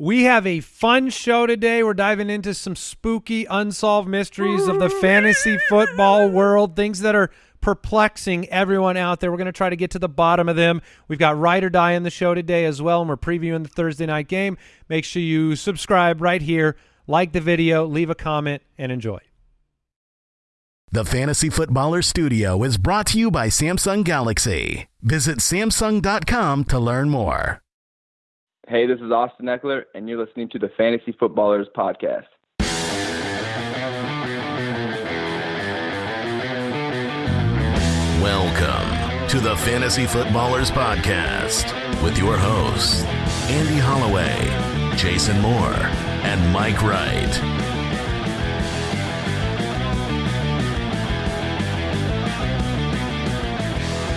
We have a fun show today. We're diving into some spooky, unsolved mysteries of the fantasy football world, things that are perplexing everyone out there. We're going to try to get to the bottom of them. We've got Ride or Die in the show today as well, and we're previewing the Thursday night game. Make sure you subscribe right here, like the video, leave a comment, and enjoy. The Fantasy Footballer Studio is brought to you by Samsung Galaxy. Visit Samsung.com to learn more. Hey, this is Austin Ekeler, and you're listening to the Fantasy Footballers Podcast. Welcome to the Fantasy Footballers Podcast with your hosts, Andy Holloway, Jason Moore, and Mike Wright.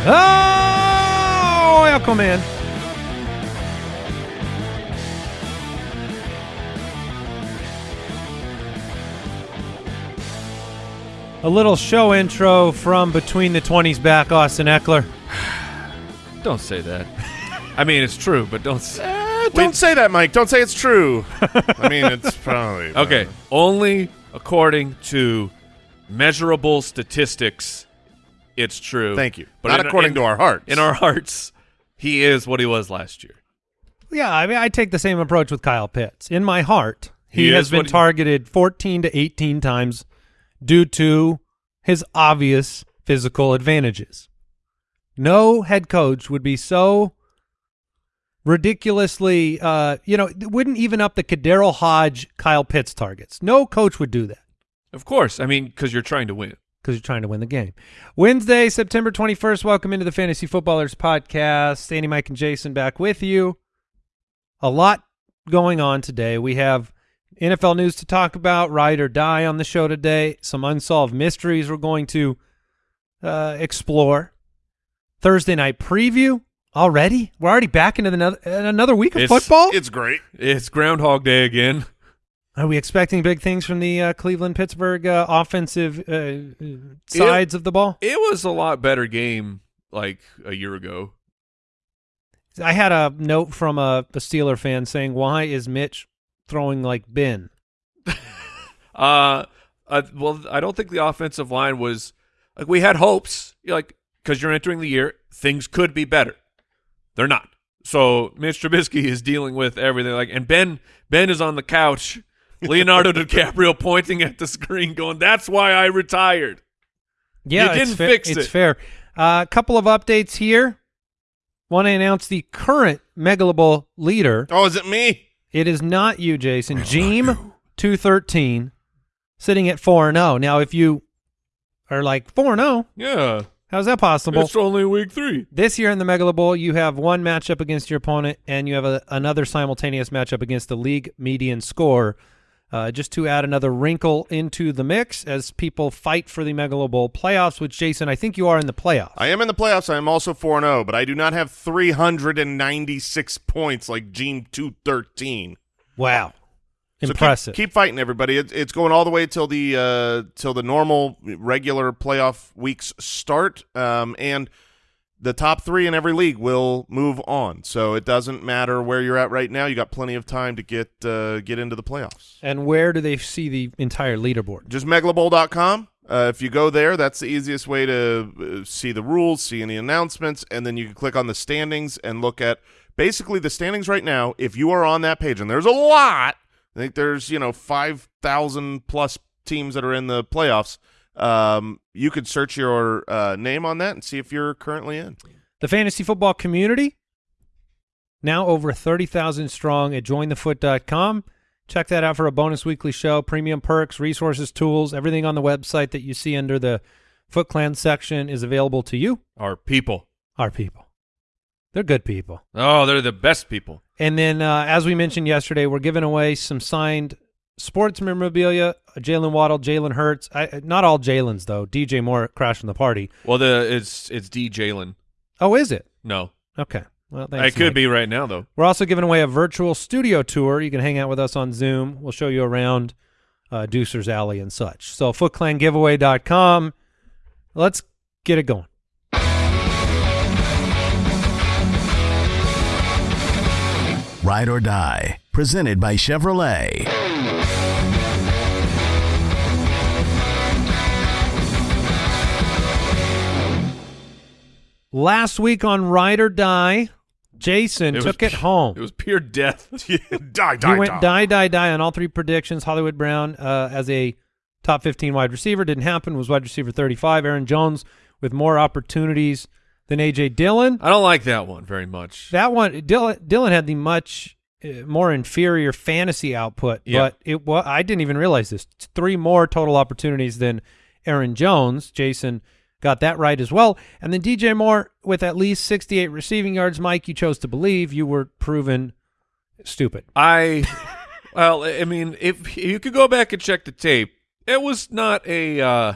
Oh, welcome in. A little show intro from Between the 20s back, Austin Ekeler. Don't say that. I mean, it's true, but don't. Say, Eh, don't say that, Mike. Don't say it's true. I mean, it's probably okay, only according to measurable statistics, it's true. Thank you. But Not in- according in- to our hearts. In our hearts, he is what he was last year. Yeah, I mean, I take the same approach with Kyle Pitts. In my heart, he, He has is been what he- targeted 14 to 18 times due to his obvious physical advantages. No head coach would be so ridiculously, uh, you know, wouldn't even up the KhaDarel Hodge Kyle Pitts targets. No coach would do that Of course, I mean, because you're trying to win. because you're trying to win the game. Wednesday, September 21st. Welcome into the Fantasy Footballers Podcast. Andy, Mike, and Jason back with you. A lot going on today. We have NFL news to talk about, ride or die on the show today, some unsolved mysteries we're going to uh, explore. Thursday night preview already? We're already back into another, another week of It's- football? It's great. It's Groundhog Day again. Are we expecting big things from the uh, Cleveland Pittsburgh uh, offensive uh, uh, sides of the ball? It was a lot better game like a year ago. I had a note from a, a Steeler fan saying, "Why is Mitch throwing like Ben?" Uh, uh, well, I don't think the offensive line was like we had hopes, you know, like because you're entering the year, things could be better. They're not. So Mitch Trubisky is dealing with everything. Like, and Ben Ben is on the couch, Leonardo DiCaprio pointing at the screen, going, "That's why I retired." Yeah, You didn't fa- fix It's it. fair. A uh, couple of updates here. Want to announce the current Megalo Bowl leader. Oh, is it me? It is not you, Jason. Jeem two thirteen, sitting at four and zero. Now, if you are like four and zero, Yeah, how's that possible? it's only week three. This year in the Megalo Bowl, you have one matchup against your opponent, and you have a, another simultaneous matchup against the league median score. Uh, just to add another wrinkle into the mix as people fight for the Megalo Bowl playoffs, which, Jason, I think you are in the playoffs. I am in the playoffs. I am also 4-0, but I do not have 396 points like Gene 213. wow. So keep- Impressive. Keep, fighting, everybody. It, it's going all the way till the uh, till the normal regular playoff weeks start, um, and the top three in every league will move on. So it doesn't matter where you're at right now. You got plenty of time to get uh, get into the playoffs. and where do they see the entire leaderboard? Just megalobowl.com. Uh, if you go there, that's the easiest way to uh, see the rules, see any announcements, and then you can click on the standings and look at basically the standings right now. If you are on that page, and there's a lot, I think there's you know five thousand plus teams that are in the playoffs. Um, you could search your uh, name on that and see if you're currently in. The fantasy football community, now over 30,000 strong at jointhefoot.com. Check that out for a bonus weekly show, premium perks, resources, tools, everything on the website that you see under the Foot Clan section is available to you, Our people. our people. They're good people. Oh, they're the best people. And then, uh, as we mentioned yesterday, we're giving away some signed sports memorabilia. Jaylen Waddle, Jalen Hurts. I, not all Jalen's though. DJ Moore crashing the party. Well, the it's it's D Jalen. Oh, is it? No, Okay. Well, it thanks, could Mike. be right now though. We're also giving away a virtual studio tour. You can hang out with us on Zoom. We'll show you around uh, Deucer's Alley and such. So footclangiveaway.com. Let's get it going. Ride or Die, Presented by Chevrolet. Last week on Ride or Die, Jason It took it home. It was pure death. die, die, he went die. die, die, die on all three predictions. Hollywood Brown uh, as a top 15 wide receiver didn't happen. Was wide receiver 35. Aaron Jones with more opportunities than AJ Dillon. I don't like that one very much. That one, Dillon, Dillon had the much uh, more inferior fantasy output, Yeah. but it was I didn't even realize this. Three more total opportunities than Aaron Jones. Jason got that right as well. And then DJ Moore with at least 68 receiving yards. Mike, you chose to believe you were proven stupid. I, well, I mean, if you could go back and check the tape, it was not a uh,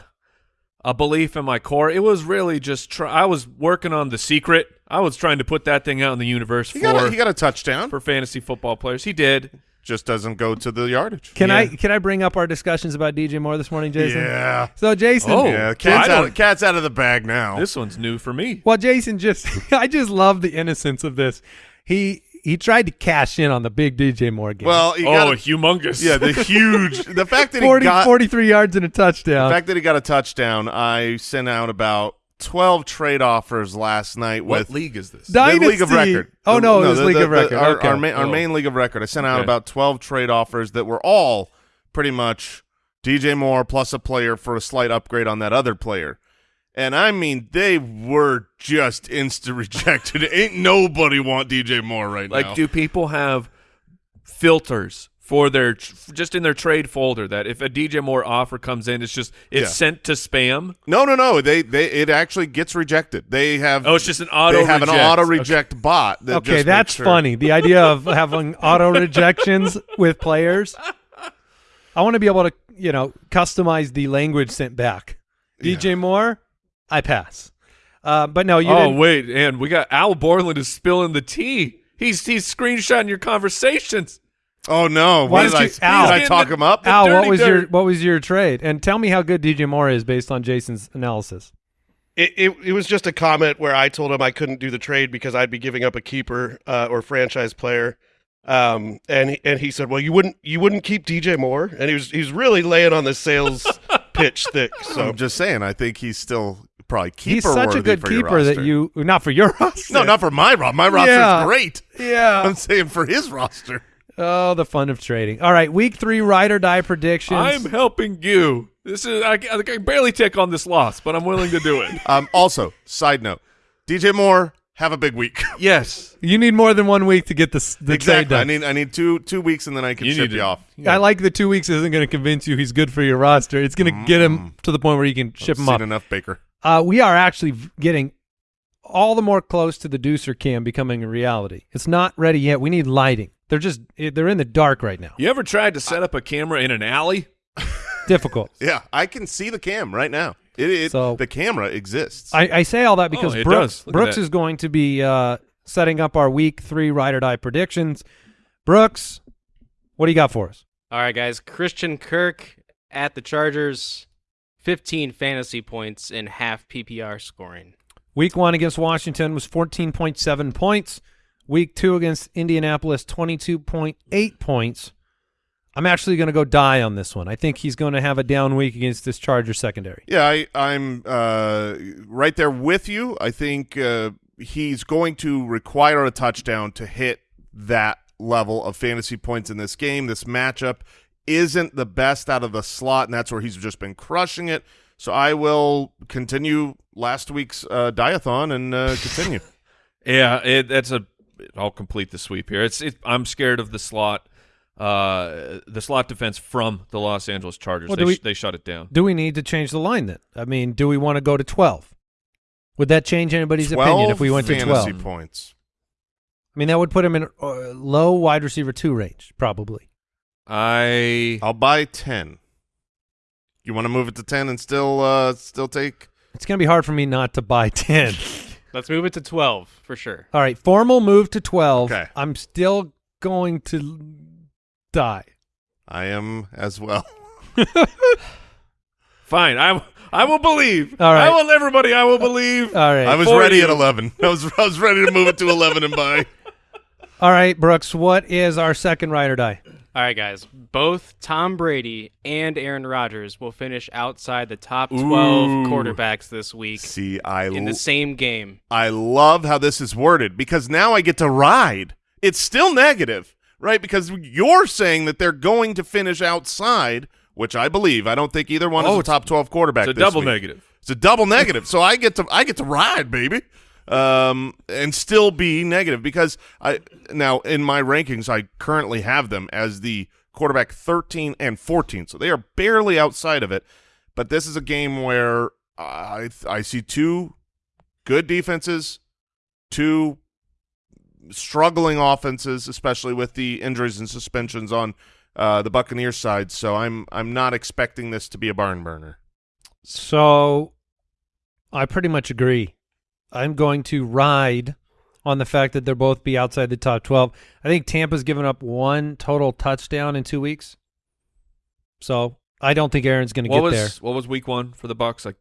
a belief in my core. It was really just try. I was working on the secret. I was trying to put that thing out in the universe He for got, a, he got a touchdown. for fantasy football players. He did. Just doesn't go to the yardage. Can Yeah. I can I bring up our discussions about DJ Moore this morning, Jason? Yeah. So Jason, Oh. yeah. Cat's out, don't- cat's out of the bag now. This one's new for me. well, Jason just I just love the innocence of this. He he tried to cash in on the big DJ Moore game. well, you oh, gotta, humongous! yeah, the huge, the fact that 40, he got, 43 yards and a touchdown. the fact that he got a touchdown. I sent out about twelve trade offers last night what with league is this? Di- the league of record. Oh, The- no, it was the- league the- of the- record. Our, Okay. our, main, our Oh. main league of record. I sent out Okay. about twelve trade offers that were all pretty much DJ Moore plus a player for a slight upgrade on that other player. And I mean, they were just instant rejected. Ain't nobody want DJ Moore right like, now. Like, do people have filters for their just in their trade folder that if a DJ Moore offer comes in, it's just it's Yeah. sent to spam? no, no, no. They they it actually gets rejected. They have Oh, it's just an auto. they have an reject. auto Okay. reject bot. That okay, just that's sure- funny. The idea of having auto rejections with players. I want to be able to, you know, customize the language sent back. DJ Moore, I pass. Uh, but no, you oh didn't. wait, and we got Al Borland is spilling the tea. He's he's screenshotting your conversations. Oh no! Why What did don't I, you- did I talk him up? Al, what dirty was your what was your trade? And tell me how good DJ Moore is based on Jason's analysis. It, it it was just a comment where I told him I couldn't do the trade because I'd be giving up a keeper uh, or franchise player, um, and he, and he said, "Well, you wouldn't you wouldn't keep DJ Moore," and he was he was really laying on the sales pitch thick. So I'm just saying. I think he's still probably keeper He's such a good keeper that you not for your roster. No, not for my roster. My roster's Yeah. great. yeah. I'm saying for his roster. Oh, the fun of trading. All right, week three ride or die predictions. I'm helping you. This is I, I can barely take on this loss, but I'm willing to do it. Um, also, side note, DJ Moore, have a big week. yes, you need more than one week to get this the trade exactly. I need I need two two weeks and then I can You ship you to- off. I like the two weeks isn't going to convince you he's good for your roster. It's going to get him to the point where you can ship I've him seen up. enough Baker. Uh, we are actually getting all the more close to the Deucer cam becoming a reality. It's not ready yet. We need lighting. They're just they're in the dark right now. you ever tried to set up a camera in an alley? Difficult. Yeah, I can see the cam right now. It, it So- the camera exists. I, I say all that because Oh, Brooks does. Brooks that. is going to be uh, setting up our week three ride or die predictions. Brooks, what do you got for us? All right, guys. Christian Kirk at the Chargers, 15 fantasy points in half PPR scoring. Week one against Washington was 14.7 points. Week two against Indianapolis, 22.8 points. I'm actually going to go die on this one. I think he's going to have a down week against this Charger secondary. Yeah, I, I'm uh, right there with you. I think uh, he's going to require a touchdown to hit that level of fantasy points in this game. This matchup isn't the best out of the slot, and that's where he's just been crushing it. So I will continue last week's uh, diathon and uh, continue. Yeah, it, that's a. I'll complete the sweep here. It's. It, I'm scared of the slot. Uh, the slot defense from the Los Angeles Chargers. Well, they, do we- sh- they shut it down. Do we need to change the line then? I mean, do we want to go to 12? Would that change anybody's opinion if we went to fantasy 12? points. I mean, that would put him in uh, low wide receiver two range, probably. I. I'll buy ten. You want to move it to ten and still uh, still take? It's going to be hard for me not to buy 10. Let's move it to 12 for sure. All right, formal move to 12. Okay. I'm still going to die. I am as well. Fine. I. I will believe. All right. I will. Everybody. I will believe. All right. I was for ready you. at eleven. I was I was ready to move it to eleven and buy. All right, Brooks, what is our second ride or die? All right, guys. Both Tom Brady and Aaron Rodgers will finish outside the top 12 Ooh. quarterbacks this week See, I in the same game. I love how this is worded because now I get to ride. It's still negative, right? Because you're saying that they're going to finish outside, which I believe. I don't think either one Oh, is a it's- top twelve quarterback. It's a double week. negative. It's a double negative. so I get to I get to ride, baby. Um, and still be negative because I now in my rankings I currently have them as the quarterback 13 and 14. So they are barely outside of it. But this is a game where I I see two good defenses, two struggling offenses, especially with the injuries and suspensions on uh, the Buccaneers side. So I'm I'm not expecting this to be a barn burner. So I pretty much agree. I'm going to ride on the fact that they'll both be outside the top 12. I think Tampa's given up one total touchdown in two weeks. So I don't think Aaron's going to get was there what was week one for the Bucks? Like,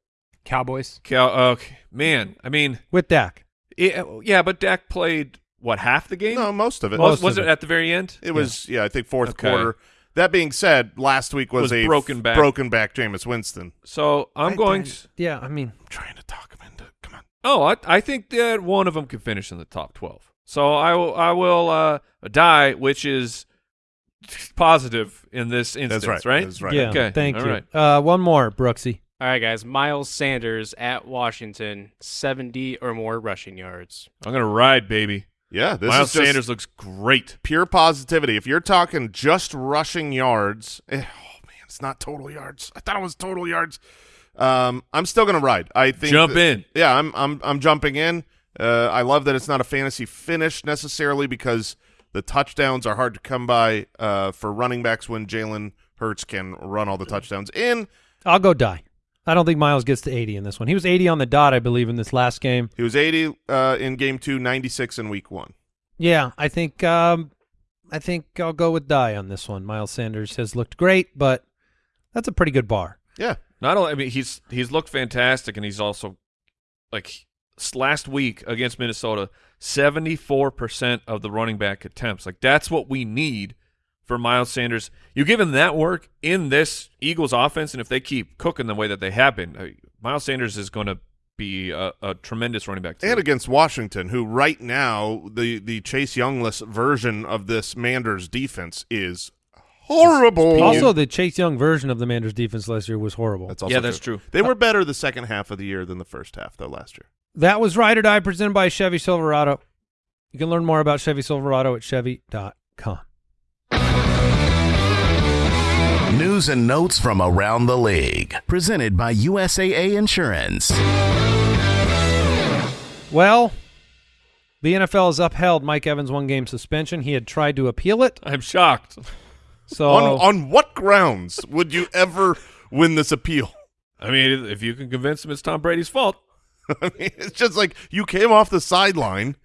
Cowboys. Cal, oh, okay, man. I mean, with Dak. it, yeah, but Dak played what half the game? No, most of it. was most was of it it. at the very end? It was, yeah, I think fourth Okay. quarter. That being said, last week was, Was a broken back. broken back Jameis Winston. So I'm I- going. I- to, Yeah, I mean, I'm trying to talk him into. Come on. Oh, I, I think that one of them can finish in the top twelve. So I will I will uh, die, which is positive in this instance, That's right. right? That's right. yeah, Okay, thank all you. right. Uh, one more, Brooksy. All right, guys. Miles Sanders at Washington, 70 or more rushing yards. I'm gonna ride, baby. Yeah, this Miles is just Sanders looks great. pure positivity. If you're talking just rushing yards, eh, oh man, it's not total yards. I thought it was total yards. Um, I'm still gonna ride. I think Jump that- in. Yeah, I'm I'm I'm jumping in. Uh, I love that it's not a fantasy finish necessarily because the touchdowns are hard to come by uh, for running backs when Jalen Hurts can run all the touchdowns in. I'll go die. I don't think Miles gets to 80 in this one. He was 80 on the dot, I believe, in this last game. He was 80 uh, in game two, 96 in week one. Yeah, I think um, I think I'll go with die on this one. Miles Sanders has looked great, but that's a pretty good bar. Yeah, Not only, I mean, he's he's looked fantastic, and he's also like last week against Minnesota, seventy four percent of the running back attempts. Like that's what we need for Miles Sanders. You give him that work in this Eagles offense, and if they keep cooking the way that they have been, uh, Miles Sanders is going to be a, a tremendous running back. to and against Washington, who right now the the Chase Youngless version of this Manders defense is horrible. Also, the Chase Young version of the Manders defense last year was horrible. that's also Yeah, that's true. They uh, were better the second half of the year than the first half, though. Last year, That was Ride or Die presented by Chevy Silverado. You can learn more about Chevy Silverado at Chevy.com. News and notes from around the league. Presented by USAA Insurance. Well, the NFL has upheld Mike Evans' one game suspension. He had tried to appeal it. I'm shocked. So on on what grounds would you ever win this appeal? I mean, if you can convince him it's Tom Brady's fault, I mean, it's just like you came off the sideline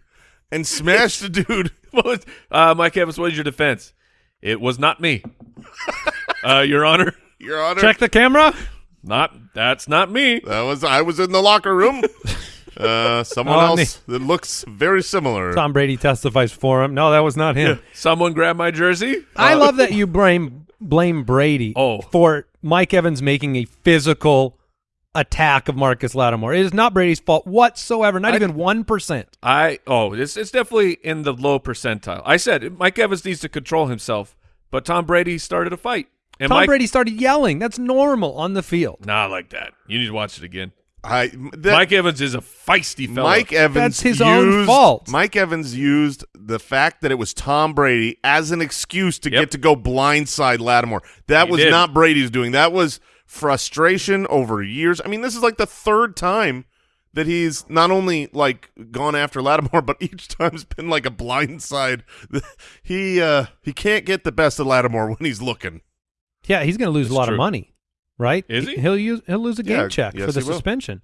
and smashed a dude. Was, uh, Mike Evans, what is your defense? It was not me, uh, Your Honor. Your Honor, check the camera. Not that's not me. that was I was in the locker room. Uh, someone Oh, else that looks very similar. Tom Brady testifies for him. No, that was not him. Someone grabbed my jersey. I love that you blame blame Brady Oh. for Mike Evans making a physical attack of Marcus Lattimore. It is not Brady's fault whatsoever. Not I- even one percent. I oh, it's it's definitely in the low percentile. I said Mike Evans needs to control himself, but Tom Brady started a fight, and Tom Mike Brady started yelling. That's normal on the field. not like that. You need to watch it again. I that, Mike Evans is a feisty fellow. Mike Evans That's his used, own fault. Mike Evans used the fact that it was Tom Brady as an excuse to Yep. get to go blindside Lattimore. That He was did. not Brady's doing. That was frustration over years. I mean, this is like the third time that he's not only like gone after Lattimore, but each time it's been like a blindside. He uh he can't get the best of Lattimore when he's looking. Yeah, he's going to lose That's a lot true. of money, right? Is he? He'll use he'll lose a game Yeah, check yes, for the he will. suspension.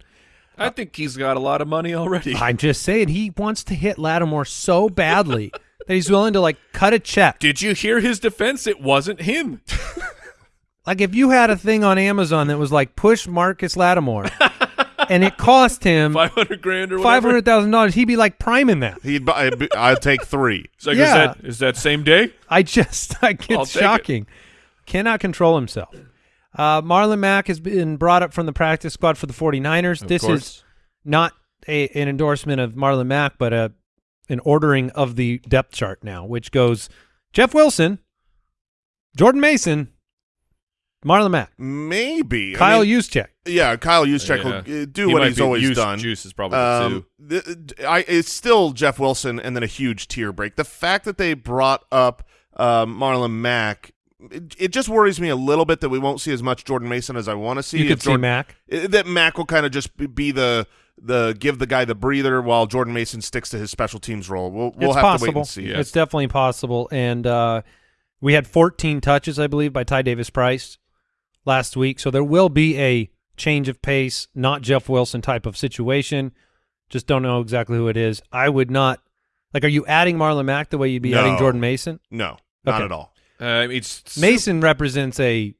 I think he's got a lot of money already. I'm just saying he wants to hit Lattimore so badly that he's willing to like cut a check. Did you hear his defense? It wasn't him. Like if you had a thing on Amazon that was like push Marcus Lattimore, and it cost him Five hundred grand or five whatever. dollars, he'd be like priming that. He'd buy, I'd take three. It's like, Yeah. is that is that same day? I just, I get I'll shocking. Cannot control himself. Uh, Marlon Mack has been brought up from the practice squad for the 49ers. Of this is not a, an endorsement of Marlon Mack, but a an ordering of the depth chart now, which goes Jeff Wilson, Jordan Mason, Marlon Mack, Maybe I Kyle mean, Juszczyk. Yeah, Kyle Juszczyk Yeah. will uh, do He what he's be- always Juice- done. Juice is probably the Um, the, I, it's still Jeff Wilson and then a huge tier break. The fact that they brought up um, Marlon Mack, it, it just worries me a little bit that we won't see as much Jordan Mason as I want to see. You could see Jordan- Mack. i- that Mack will kind of just be- the the give the guy the breather while Jordan Mason sticks to his special teams role. We'll we'll have possible. to wait and see. It's definitely possible. And uh, we had 14 touches, I believe, by Ty Davis Price last week. So there will be a change of pace, not Jeff Wilson type of situation. Just don't know exactly who it is. I would not like. Are you adding Marlon Mack the way you'd be adding Jordan Mason? No, not Okay. at all. Uh, it's Mason represents a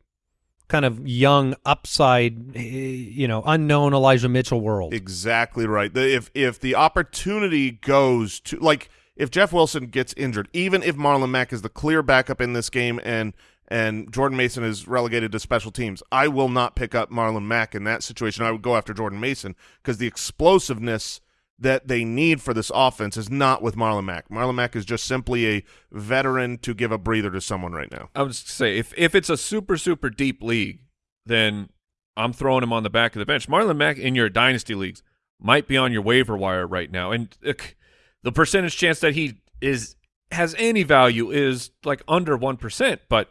kind of young upside, eh, you know, unknown Elijah Mitchell world. Exactly right. The, if if the opportunity goes to like if Jeff Wilson gets injured, even if Marlon Mack is the clear backup in this game and and Jordan Mason is relegated to special teams, I will not pick up Marlon Mack in that situation. I would go after Jordan Mason because the explosiveness that they need for this offense is not with Marlon Mack. Marlon Mack is just simply a veteran to give a breather to someone right now. I would say if if it's a super super deep league, then I'm throwing him on the back of the bench. Marlon Mack in your dynasty leagues might be on your waiver wire right now, and the percentage chance that he is has any value is like under one percent. But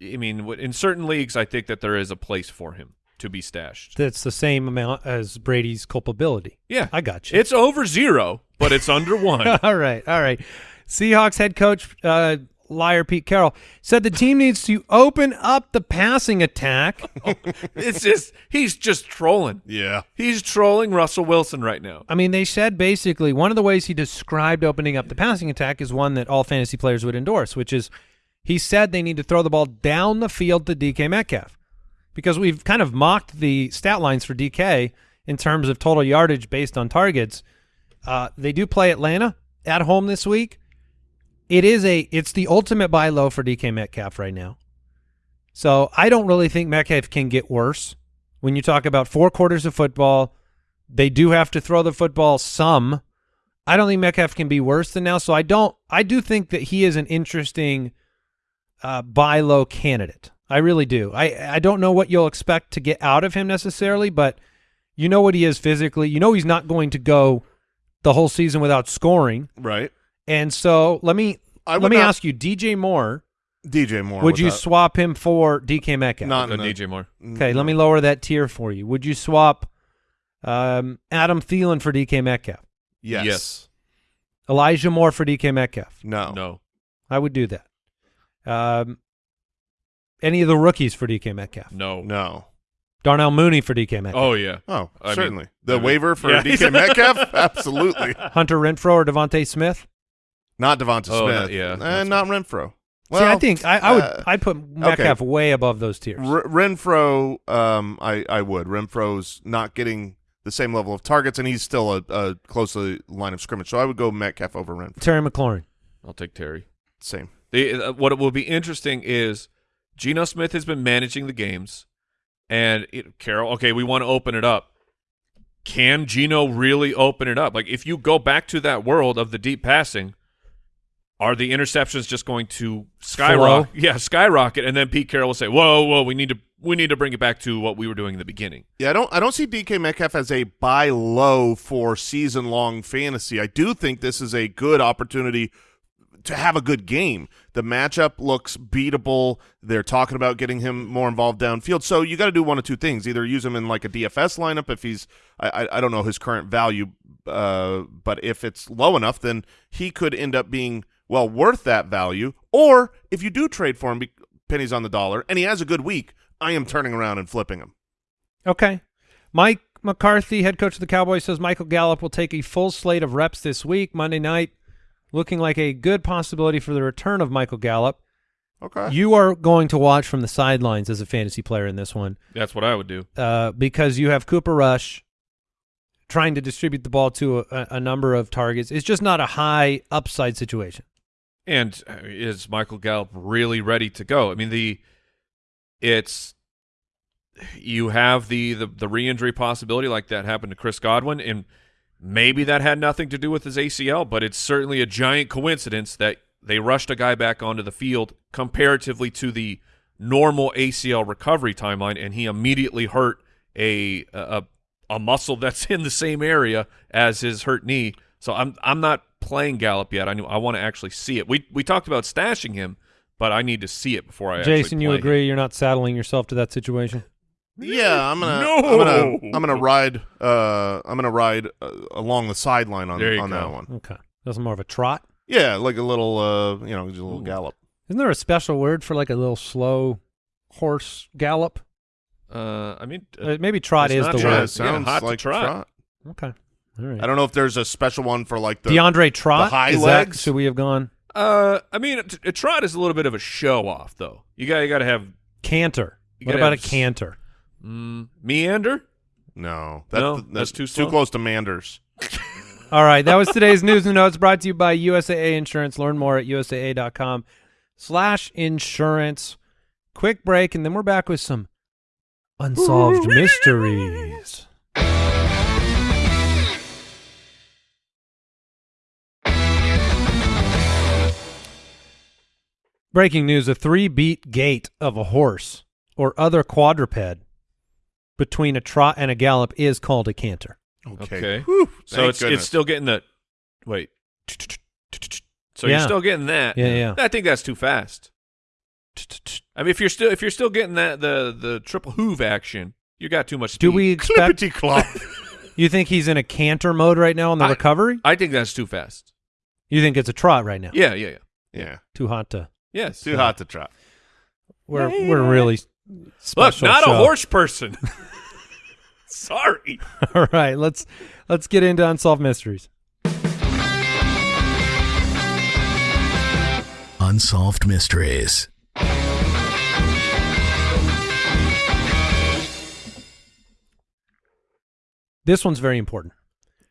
I mean, in certain leagues, I think that there is a place for him to be stashed. That's the same amount as Brady's culpability. Yeah, I got you. It's over zero, but it's under one. all right, all right. Seahawks head coach uh, liar Pete Carroll said the team needs to open up the passing attack. it's just he's just trolling. Yeah. He's trolling Russell Wilson right now. I mean, they said basically one of the ways he described opening up the passing attack is one that all fantasy players would endorse, which is he said they need to throw the ball down the field to DK Metcalf because we've kind of mocked the stat lines for DK in terms of total yardage based on targets. Uh, they do play Atlanta at home this week. It is a it's the ultimate buy low for DK Metcalf right now. So I don't really think Metcalf can get worse. When you talk about four quarters of football, they do have to throw the football some. I don't think Metcalf can be worse than now. So I don't. I do think that he is an interesting uh, buy low candidate. I really do. I I don't know what you'll expect to get out of him necessarily, but you know what he is physically. You know he's not going to go the whole season without scoring. Right. And so let me I let me not- ask you, DJ Moore. DJ Moore. Would you that. swap him for DK Metcalf? Not No, DJ Moore. Okay, let me lower that tier for you. Would you swap um, Adam Thielen for DK Metcalf? Yes. Yes. Elijah Moore for DK Metcalf? No. No. I would do that. Um, any of the rookies for DK Metcalf? No. No. Darnell Mooney for DK Metcalf? Oh yeah. Oh, I mean, certainly. the I mean- waiver for Yeah. DK Metcalf? Absolutely. Hunter Renfrow or DeVonta Smith? Not Devonta Oh, Smith. not- yeah, And that's not Renfrow. See, I think I, I would uh, I'd put Metcalf way above those tiers. R- Renfrow, um, I, I would. Renfrow's not getting the same level of targets, and he's still a, a closely line of scrimmage. So I would go Metcalf over Renfrow. Terry McLaurin. I'll take Terry. Same. The, uh, what it will be interesting is Geno Smith has been managing the games, and it, Carroll. Okay, we want to open it up. Can Geno really open it up? Like if you go back to that world of the deep passing, are the interceptions just going to skyrocket? Yeah, skyrocket, and then Pete Carroll will say, "Whoa, whoa, we need to we need to bring it back to what we were doing in the beginning." Yeah, I don't I don't see DK Metcalf as a buy low for season long fantasy. I do think this is a good opportunity to have a good game. The matchup looks beatable. They're talking about getting him more involved downfield. So you got to do one of two things: either use him in like a DFS lineup if he's I I, don't know his current value, uh, but if it's low enough, then he could end up being well worth that value. Or if you do trade for him, pennies on the dollar, and he has a good week, I am turning around and flipping him. Okay. Mike McCarthy, head coach of the Cowboys, says Michael Gallup will take a full slate of reps this week, Monday night, looking like a good possibility for the return of Michael Gallup. Okay. You are going to watch from the sidelines as a fantasy player in this one That's what I would do. uh, because you have Cooper Rush, trying to distribute the ball to a, a number of targets. It's just not a high upside situation. And uh, is Michael Gallup really ready to go? I mean, the it's you have the the, the re-injury possibility like that happened to Chris Godwin, and maybe that had nothing to do with his ACL, but it's certainly a giant coincidence that they rushed a guy back onto the field comparatively to the normal ACL recovery timeline, and he immediately hurt a a, a muscle that's in the same area as his hurt knee. So I'm I'm not playing Gallup yet. I knew I want to actually see it. We we talked about stashing him, but I need to see it before I. actually Jason, you play him. agree? You're not saddling yourself to that situation. Yeah, I'm gonna, No! I'm gonna, I'm gonna ride, uh, I'm gonna ride uh, along the sideline on There you on that one. Okay, that's more of a trot. Yeah, like a little, uh, you know, just a little gallop. Isn't there a special word for like a little slow horse gallop? Uh, I mean, uh, Uh, maybe trot is not the trot. Word. it sounds hot to like trot. Okay, all right. I don't know if there's a special one for like the. DeAndre Trot. high is that- legs? should we have gone uh, I mean, a, a trot is a little bit of a show off, though. You got you got to have canter? What about a have s- canter? Mm, meander. No, No, that's, that's too too close to Manders. All right, that was today's news and notes brought to you by USAA Insurance. Learn more at usaa.com slash insurance. Quick break, and then we're back with some unsolved mysteries. Breaking news, a three-beat gait of a horse or other quadruped between a trot and a gallop is called a canter. Okay. Okay. Whew, So it's goodness. it's still getting the wait. So Yeah. you're still getting that. Yeah, yeah. I think that's too fast. I mean, if you're still if you're still getting that the the triple hoove action, you got too much. Speed. Do we expect clippity clop. You think he's in a canter mode right now on the I- recovery? I think that's too fast. You think it's a trot right now? Yeah, yeah, yeah. yeah, Too hot to. Yes. too hot to trot. We're we're really Look, not show. a horse person. Sorry. All right, let's let's get into unsolved mysteries. Unsolved Mysteries. This one's very important.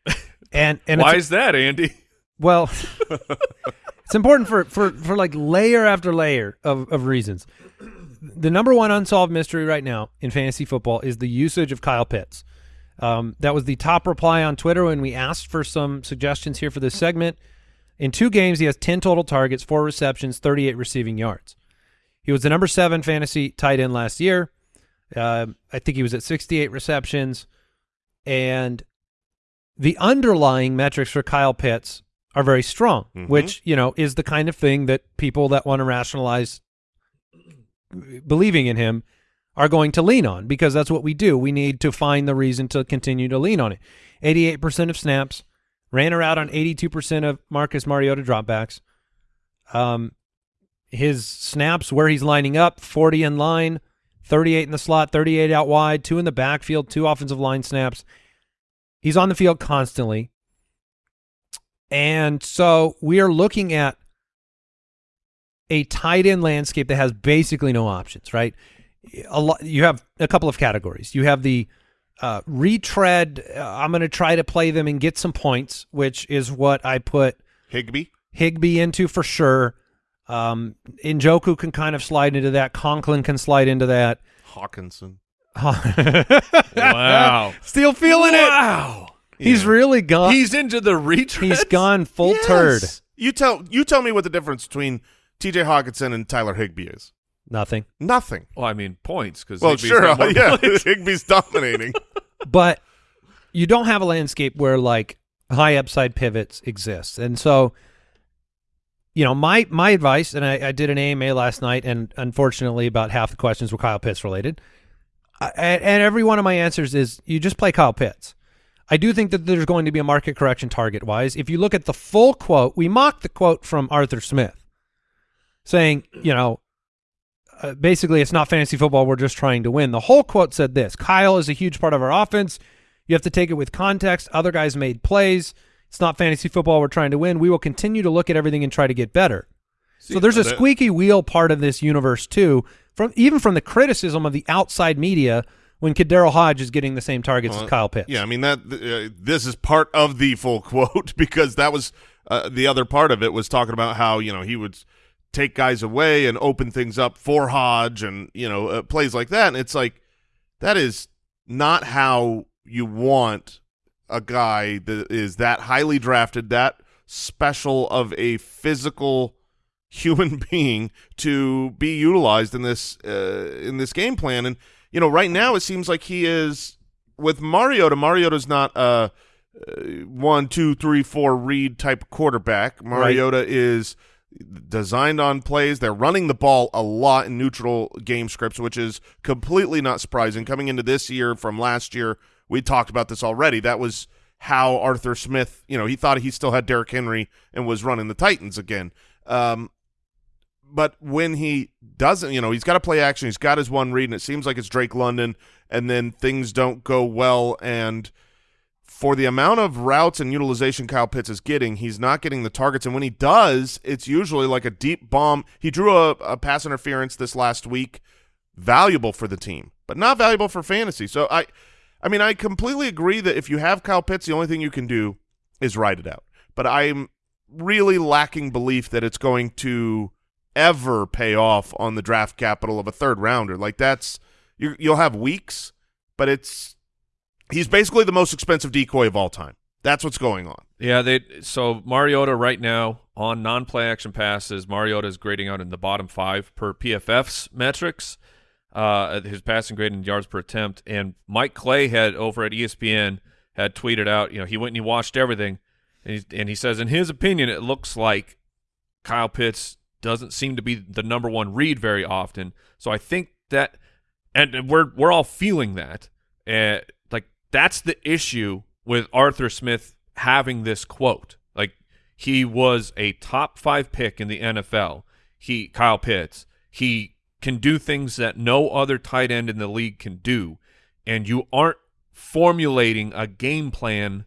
And and Why is that, Andy? well, it's important for for for like layer after layer of of reasons. The number one unsolved mystery right now in fantasy football is the usage of Kyle Pitts. Um, that was the top reply on Twitter when we asked for some suggestions here for this segment. In two games, he has 10 total targets, four receptions, 38 receiving yards. He was the number seven fantasy tight end last year. Uh, I think he was at 68 receptions. And the underlying metrics for Kyle Pitts are very strong, Mhm. which, you know, is the kind of thing that people that want to rationalize believing in him are going to lean on because that's what we do. We need to find the reason to continue to lean on it. 88% of snaps, ran around on 82% of Marcus Mariota dropbacks. Um, his snaps where he's lining up, 40 in line, 38 in the slot, 38 out wide, two in the backfield, two offensive line snaps. He's on the field constantly. And so we are looking at a tight end landscape that has basically no options, right? A lot, you have a couple of categories. You have the uh, retread. Uh, I'm going to try to play them and get some points, which is what I put Higbee. Higbee into for sure. Um, Njoku can kind of slide into that. Conklin can slide into that. Hockenson. Wow. Still feeling it. wow. He's Yeah. really gone. He's into the retread. he's gone full Yes. turd. You tell you tell me what the difference between T.J. Hockenson and Tyler Higbee is. Nothing. Nothing. Well, I mean points because Well, sure, yeah, Higbee's dominating. but you don't have a landscape where like high upside pivots exist. And so, you know, my my advice, and I, I did an AMA last night, and unfortunately, about half the questions were Kyle Pitts related. I, and, and every one of my answers is you just play Kyle Pitts. I do think that there's going to be a market correction target wise. If you look at the full quote, we mocked the quote from Arthur Smith saying, you know, uh, basically it's not fantasy football. We're just trying to win. The whole quote said this Kyle is a huge part of our offense. You have to take it with context. Other guys made plays. It's not fantasy football. We're trying to win. We will continue to look at everything and try to get better. so there's a squeaky wheel part of this universe too, from even from the criticism of the outside media when KhaDarel Hodge is getting the same targets Well, as Kyle Pitts. Yeah, I mean that. Uh, this is part of the full quote because that was uh, the other part of it was talking about how you know he would take guys away and open things up for Hodge and you know uh, plays like that, and it's like that is not how you want a guy that is that highly drafted, that special of a physical human being to be utilized in this uh, in this game plan. And you know, right now it seems like he is with Mariota. Mariota's not a uh, one, two, three, four read type quarterback. Mariota is designed on plays. They're running the ball a lot in neutral game scripts, which is completely not surprising. Coming into this year from last year, we talked about this already. That was how Arthur Smith, you know, he thought he still had Derrick Henry and was running the Titans again. Um, but when he doesn't, you know, he's got to play action. He's got his one read, and it seems like it's Drake London, and then things don't go well. And for the amount of routes and utilization Kyle Pitts is getting, he's not getting the targets. And when he does, it's usually like a deep bomb. He drew a, a pass interference this last week, valuable for the team, but not valuable for fantasy. So I, I mean, I completely agree that if you have Kyle Pitts, the only thing you can do is ride it out. But I'm really lacking belief that it's going to ever pay off on the draft capital of a third rounder. Like that's you you'll have weeks, but it's he's basically the most expensive decoy of all time. That's what's going on. Yeah, they so Mariota right now on non-play action passes, Mariota is grading out in the bottom five per PFF's metrics. Uh, his passing grade in yards per attempt, and Mike Clay had over at ESPN had tweeted out, you know, he went and he watched everything, and he, and he says, in his opinion, it looks like Kyle Pitts doesn't seem to be the number one read very often. So I think that, and we're we're all feeling that, uh, that's the issue with Arthur Smith having this quote. Like he was a top five pick in the NFL. He Kyle Pitts. He can do things that no other tight end in the league can do, and you aren't formulating a game plan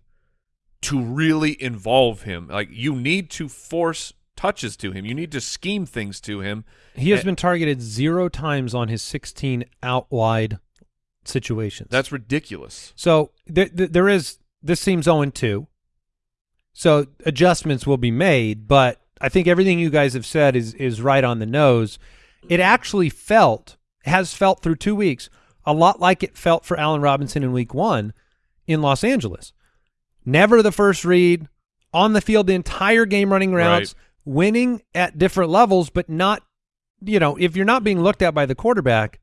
to really involve him. Like you need to force touches to him. You need to scheme things to him. He has been targeted zero times on his 16 out wide situations. That's ridiculous. so th- th- there is this seems 0 2. So adjustments will be made, but I think everything you guys have said is is right on the nose. It actually felt has felt through 2 weeks a lot like it felt for Allen Robinson in week 1 in Los Angeles. Never the first read, on the field the entire game running routes, winning at different levels but not you know, if you're not being looked at by the quarterback,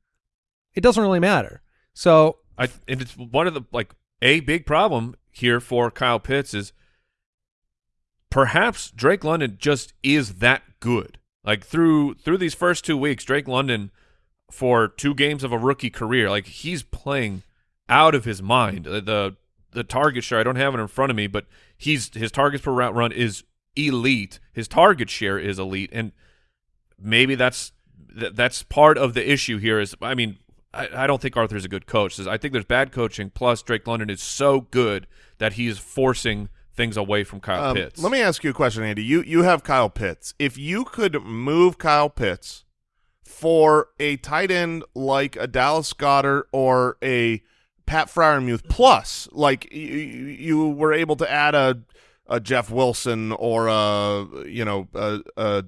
it doesn't really matter. So I and it's one of the like a big problem here for Kyle Pitts is perhaps Drake London just is that good. Like through through these first two weeks, Drake London for two games of a rookie career, like he's playing out of his mind. The the, target share, I don't have it in front of me, but he's his targets per route run is elite. His target share is elite, and maybe that's that's part of the issue here. Is I mean, I, I don't think Arthur's a good coach. I think there's bad coaching. Plus, Drake London is so good that he's forcing things away from Kyle Um, Pitts. Let me ask you a question, Andy. You you have Kyle Pitts. If you could move Kyle Pitts for a tight end like a Dallas Goedert or a Pat Freiermuth plus, like you, you were able to add a a Jeff Wilson or a you know a, a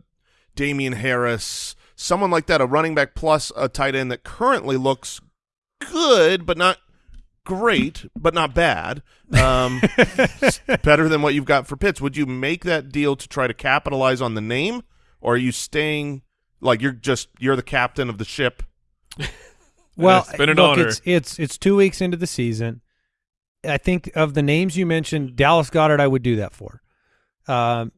Damien Harris, someone like that, a running back plus a tight end that currently looks good but not great, but not bad. Um, better than what you've got for Pitts. Would you make that deal to try to capitalize on the name, or are you staying like you're just you're the captain of the ship? Well, It's been an look, honor. it's it's it's two weeks into the season. I think of the names you mentioned, Dallas Goedert, I would do that for. Um,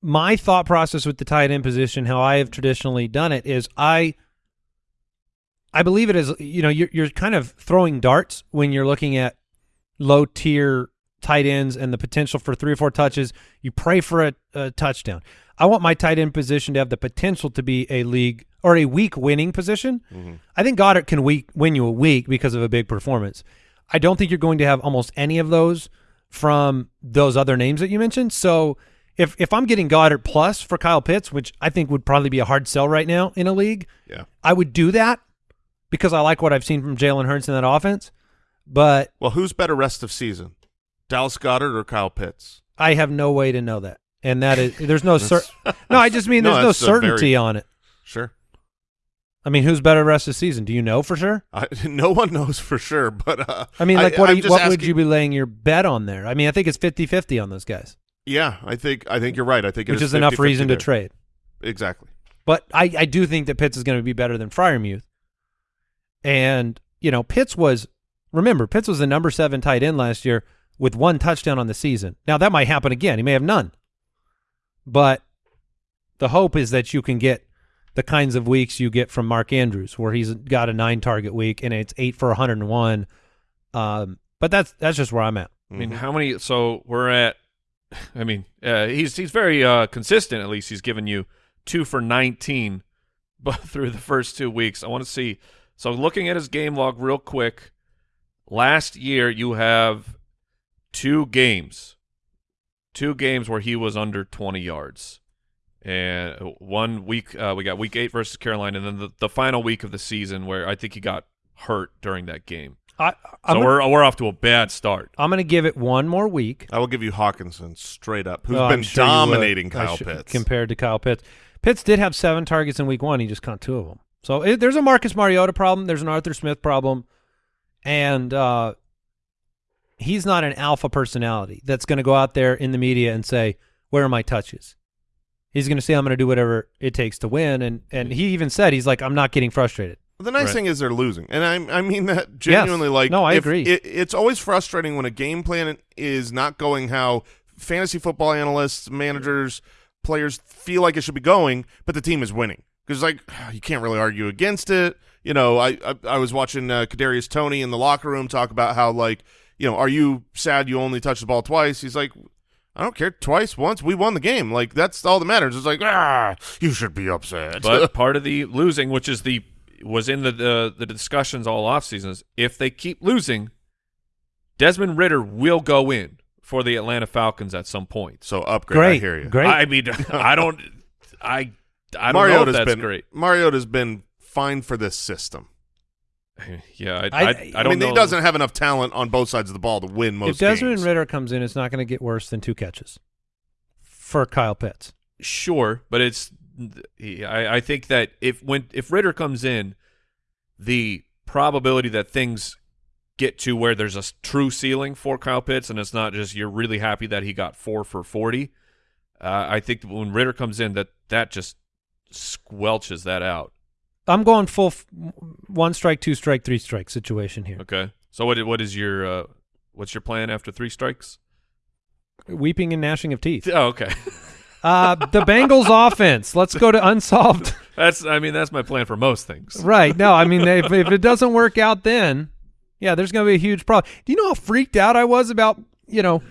my thought process with the tight end position, how I have traditionally done it, is I I believe it is you know you're you're kind of throwing darts when you're looking at low tier tight ends and the potential for three or four touches. You pray for a, a touchdown. I want my tight end position to have the potential to be a league or a week winning position. Mm-hmm. I think Goedert can week, win you a week because of a big performance. I don't think you're going to have almost any of those from those other names that you mentioned. So if if I'm getting Goedert plus for Kyle Pitts, which I think would probably be a hard sell right now in a league, Yeah. I would do that. because I like what I've seen from Jalen Hurts in that offense. But Well, who's better rest of season, Dallas Goedert or Kyle Pitts? I have no way to know that, and that is there's no cer- No, I just mean No, there's no a very- certainty on it. Sure. I mean, who's better rest of season? Do you know for sure? I, no one knows for sure, but uh, I mean, like, what, you, what would you be laying your bet on there? I mean, I think it's 50-50 on those guys, Yeah, I think I think you're right. I think it which is enough 50-50 reason to trade. Exactly. But I, I do think that Pitts is going to be better than Freiermuth. And, you know, Pitts was, remember, Pitts was the number seven tight end last year with one touchdown on the season. Now, that might happen again. He may have none. But the hope is that you can get the kinds of weeks you get from Mark Andrews, where he's got a nine target week and it's eight for 101. Um, but that's that's just where I'm at. I mean, how many? So we're at. I mean, uh, he's he's very uh, consistent. At least he's given you two for nineteen, but through the first two weeks, I want to see. So looking at his game log real quick, last year you have two games, two games where he was under twenty yards, and one week uh, we got week eight versus Carolina, and then the, the final week of the season where I think he got hurt during that game. I, So I'm, gonna, we're we're off to a bad start. I'm going to give it one more week. I will give you Hockenson straight up, who's Oh, been sure dominating Kyle should- Pitts. compared to Kyle Pitts. Pitts did have seven targets in week one. He just caught two of them. So it, there's a Marcus Mariota problem. There's an Arthur Smith problem, and uh, he's not an alpha personality that's going to go out there in the media and say, "Where are my touches?" He's going to say, "I'm going to do whatever it takes to win." And and he even said, "He's like, I'm not getting frustrated." The nice Right. thing is they're losing, and I I mean that genuinely. Like, No, I agree. It, it's always frustrating when a game plan is not going how fantasy football analysts, managers, players feel like it should be going, but the team is winning because like you can't really argue against it. You know, I I, I was watching uh, Kadarius Toney in the locker room talk about how like you know, are you sad you only touched the ball twice? He's like. I don't care. Twice, once, we won the game. Like that's all that matters. It's like, ah, you should be upset. But part of the losing, which is the was in the the, the discussions all off seasons, if they keep losing, Desmond Ridder will go in for the Atlanta Falcons at some point. so upgrade. Great, I hear you. great. I mean, I don't, I, I don't know Mariota's if that's been great. Mariota's been fine for this system. Yeah, I, I- I, I I, don't mean, know. he doesn't have enough talent on both sides of the ball to win most if Desmond games. Ridder comes in, it's not going to get worse than two catches for Kyle Pitts. Sure, but it's I, I think that if when if Ridder comes in, the probability that things get to where there's a true ceiling for Kyle Pitts, and it's not just you're really happy that he got four for forty. Uh, I think when Ridder comes in, that that just squelches that out. I'm going full f- one strike, two strike, three strike situation here. Okay, so what what is your uh, what's your plan after three strikes? Weeping and gnashing of teeth. Oh, okay. Uh, the Bengals offense. Let's go to unsolved. that's I mean that's my plan for most things. right. No, I mean, if, if it doesn't work out, then yeah, there's going to be a huge problem. Do you know how freaked out I was about, you know,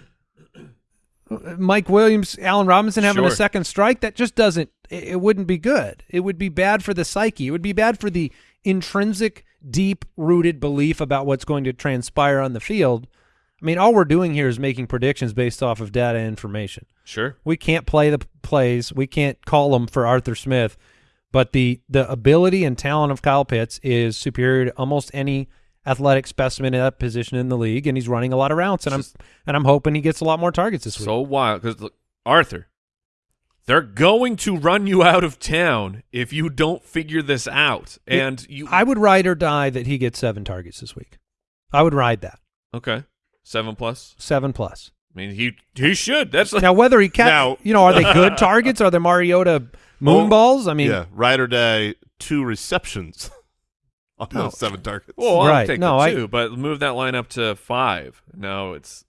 Mike Williams, Allen Robinson having a second strike? That just doesn't, it, it wouldn't be good. It would be bad for the psyche. It would be bad for the intrinsic, deep rooted belief about what's going to transpire on the field. I mean, all we're doing here is making predictions based off of data and information. Sure. We can't play the plays. We can't call them for Arthur Smith, but the the ability and talent of Kyle Pitts is superior to almost any athletic specimen in that position in the league, and he's running a lot of routes. And I'm and I'm hoping he gets a lot more targets this week. So wild because look, Arthur, they're going to run you out of town if you don't figure this out. And you, I would ride or die that he gets seven targets this week. I would ride that okay, seven plus. seven plus. I mean, he he should. That's like, Now whether he catch, Now- you know, are they good targets? Are they Mariota moonballs? I mean, yeah, ride or die, two receptions on No. those seven targets. well, I'll Right. take No, the I- two, but move that line up to five. No, it's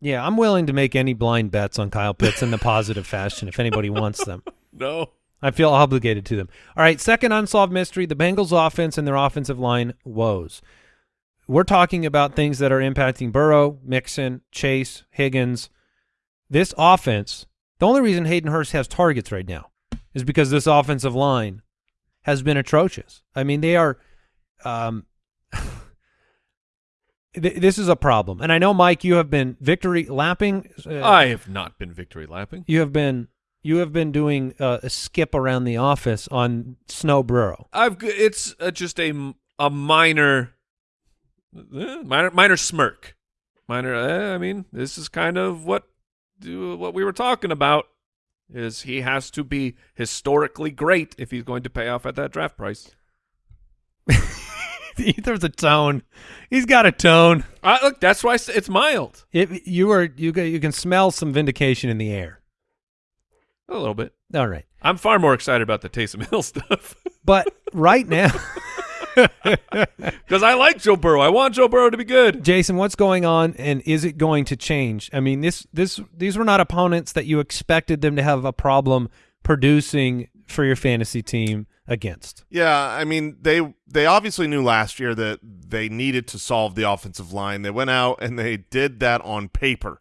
yeah, I'm willing to make any blind bets on Kyle Pitts in the positive fashion if anybody wants them. no. I feel obligated to them. All right, second unsolved mystery, the Bengals offense and their offensive line woes. We're talking about things that are impacting Burrow, Mixon, Chase, Higgins. This offense, the only reason Hayden Hurst has targets right now is because this offensive line has been atrocious. I mean, they are um th- this is a problem. And I know Mike you have been victory lapping uh, I have not been victory lapping. you have been you have been doing uh, a skip around the office on Snow Burrow. I've it's uh, just a minor, eh, minor, minor smirk. Minor. Eh, I mean, this is kind of what do what we were talking about. Is he has to be historically great if he's going to pay off at that draft price? There's a tone. He's got a tone. Uh, look, that's why it's mild. It, you are you you can smell some vindication in the air. A little bit. All right, I'm far more excited about the Taysom Hill stuff but right now, because I like Joe Burrow. I want Joe Burrow to be good. Jason, what's going on, and is it going to change? I mean, this this these were not opponents that you expected them to have a problem producing for your fantasy team against. Yeah, I mean they they obviously knew last year that they needed to solve the offensive line. They went out and they did that on paper.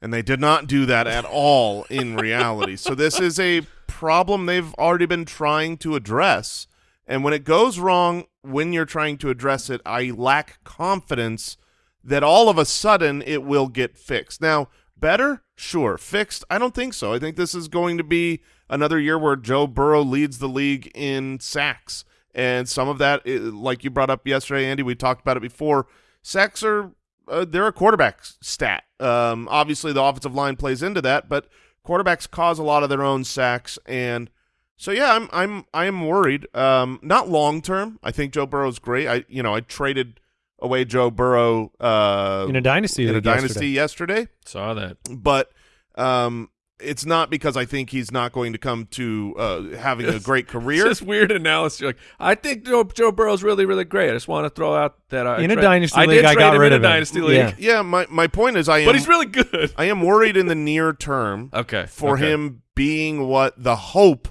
And they did not do that at all in reality. So this is a problem they've already been trying to address. And when it goes wrong when you're trying to address it, I lack confidence that all of a sudden it will get fixed. Now, better? Sure. Fixed? I don't think so. I think this is going to be another year where Joe Burrow leads the league in sacks. And some of that, like you brought up yesterday, Andy, we talked about it before. Sacks are uh, they're a quarterback stat. Um, obviously, the offensive line plays into that, but quarterbacks cause a lot of their own sacks, and so yeah, I'm I'm I am worried. Um, not long term. I think Joe Burrow's great. I you know I traded away Joe Burrow uh, In a dynasty in a dynasty yesterday, Saw that. but um, it's not because I think he's not going to come to uh, having a great It's career. just weird analysis. You're like, I think Joe, Joe Burrow's really, really great. I just want to throw out that I In a dynasty I league, did I got him rid in of a him. dynasty league, Yeah. yeah, my my point is I am but he's really good. I am worried in the near term Okay, for okay. him being what the hope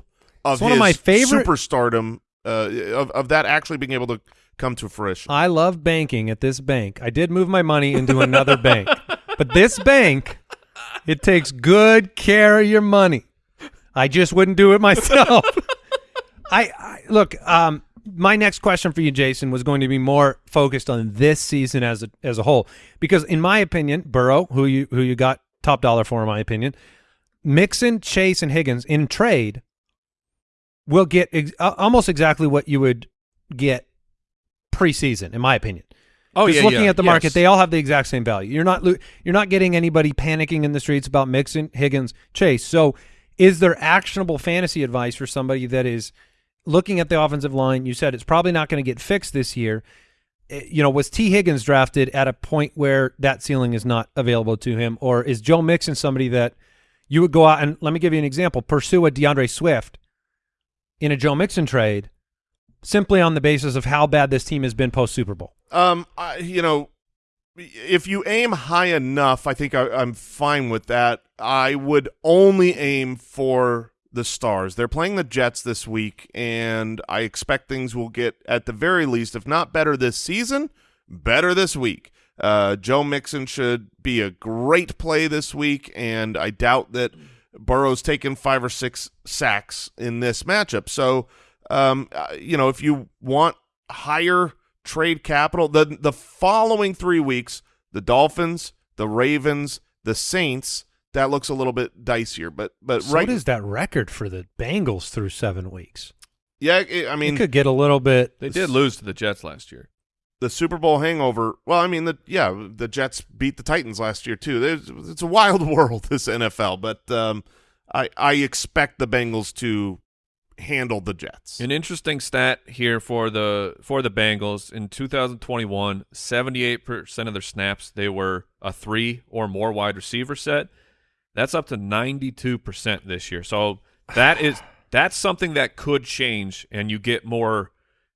of It's one of my favorite- superstardom uh, of of that actually being able to come to fruition. I love banking at this bank. I did move my money into another bank, but this bank, it takes good care of your money. I just wouldn't do it myself. I, I look. Um, my next question for you, Jason, was going to be more focused on this season as a as a whole, because in my opinion, Burrow, who you who you got top dollar for, in my opinion, Mixon, Chase, and Higgins in trade will get ex- almost exactly what you would get preseason, in my opinion. Oh Just yeah, looking yeah. at the market, Yes. they all have the exact same value. You're not you're not getting anybody panicking in the streets about Mixon, Higgins, Chase. So, is there actionable fantasy advice for somebody that is looking at the offensive line? You said it's probably not going to get fixed this year. Eh, You know, was Tee Higgins drafted at a point where that ceiling is not available to him, or is Joe Mixon somebody that you would go out and let me give you an example: pursue a D'Andre Swift in a Joe Mixon trade, simply on the basis of how bad this team has been post Super Bowl. Um, I, you know, if you aim high enough, I think I, I'm fine with that. I would only aim for the stars. They're playing the Jets this week, and I expect things will get at the very least, if not better this season, better this week. Uh, Joe Mixon should be a great play this week, and I doubt that Burrow's taken five or six sacks in this matchup. So, um, uh, you know, if you want higher trade capital, the the following three weeks, the Dolphins, the Ravens, the Saints, that looks a little bit dicier. But but So right, what is that record for the Bengals through seven weeks? yeah, I- I It mean could get a little bit. They did lose to the Jets last year. The Super Bowl hangover. Well, I mean the yeah, the Jets beat the Titans last year too. There's, it's a wild world this NFL, but um, I I expect the Bengals to handle the Jets. An interesting stat here for the for the Bengals in 2021, 78% of their snaps they were a 3 or more wide receiver set. That's up to 92% this year. So that is that's something that could change and you get more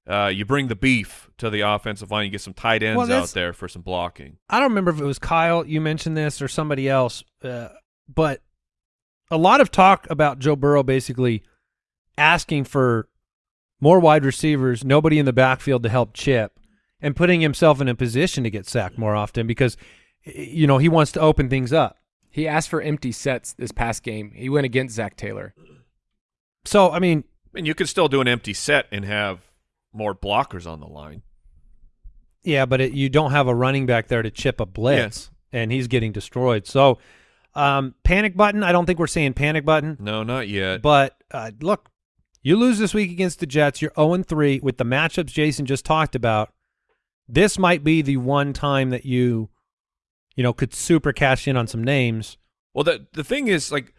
uh, you bring the beef to the offensive line, you get some tight ends Well, out there for some blocking. I don't remember if it was Kyle you mentioned this or somebody else, uh, but a lot of talk about Joe Burrow basically asking for more wide receivers, nobody in the backfield to help chip, and putting himself in a position to get sacked more often because you know he wants to open things up. He asked for empty sets this past game. He went against Zach Taylor. So I mean, And you could still do an empty set and have more blockers on the line. Yeah, but it, you don't have a running back there to chip a blitz, Yes. and he's getting destroyed. So, um, panic button. I don't think we're saying panic button, No, not yet. but uh, look, You lose this week against the Jets. You're 0 3 with the matchups Jason just talked about. This might be the one time that you, you know, could super cash in on some names. Well, the the thing is, like,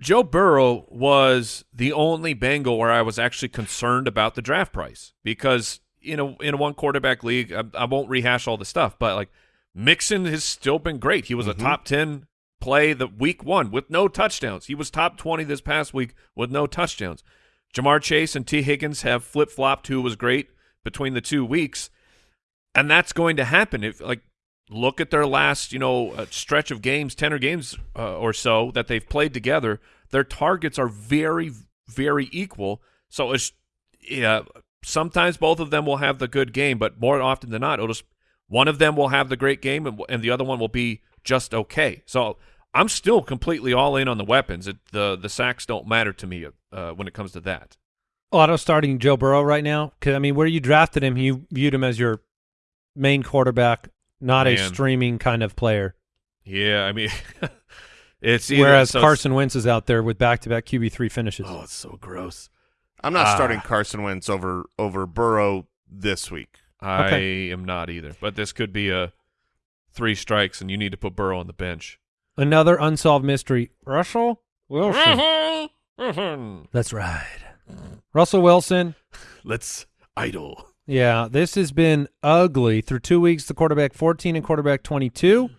Joe Burrow was the only Bengal where I was actually concerned about the draft price because in a in a one quarterback league, I, I won't rehash all the stuff, but like Mixon has still been great. He was Mhm. a top ten play the week one with no touchdowns. He was top twenty this past week with no touchdowns. Ja'Marr Chase and Tee Higgins have flip flopped, who was great between the two weeks, and that's going to happen if like look at their last you know uh, stretch of games, ten or games uh, or so that they've played together. Their targets are very very equal. So it's yeah. Sometimes both of them will have the good game, but more often than not, it'll just one of them will have the great game, and, and the other one will be just okay. So I'm still completely all in on the weapons. It, the the sacks don't matter to me uh, when it comes to that. Auto starting Joe Burrow right now because I mean, where you drafted him, you viewed him as your main quarterback, not a streaming kind of player. Yeah, I mean, it's either, Whereas so- Carson Wentz is out there with back-to-back QB three finishes. Oh, it's so gross. I'm not Ah. starting Carson Wentz over over Burrow this week. I Okay. am not either. But this could be a three strikes, and you need to put Burrow on the bench. Another unsolved mystery. Russell Wilson. Mm-hmm. That's right. Russell Wilson. Let's idle. Yeah, this has been ugly. Through two weeks, the quarterback 14 and quarterback 22.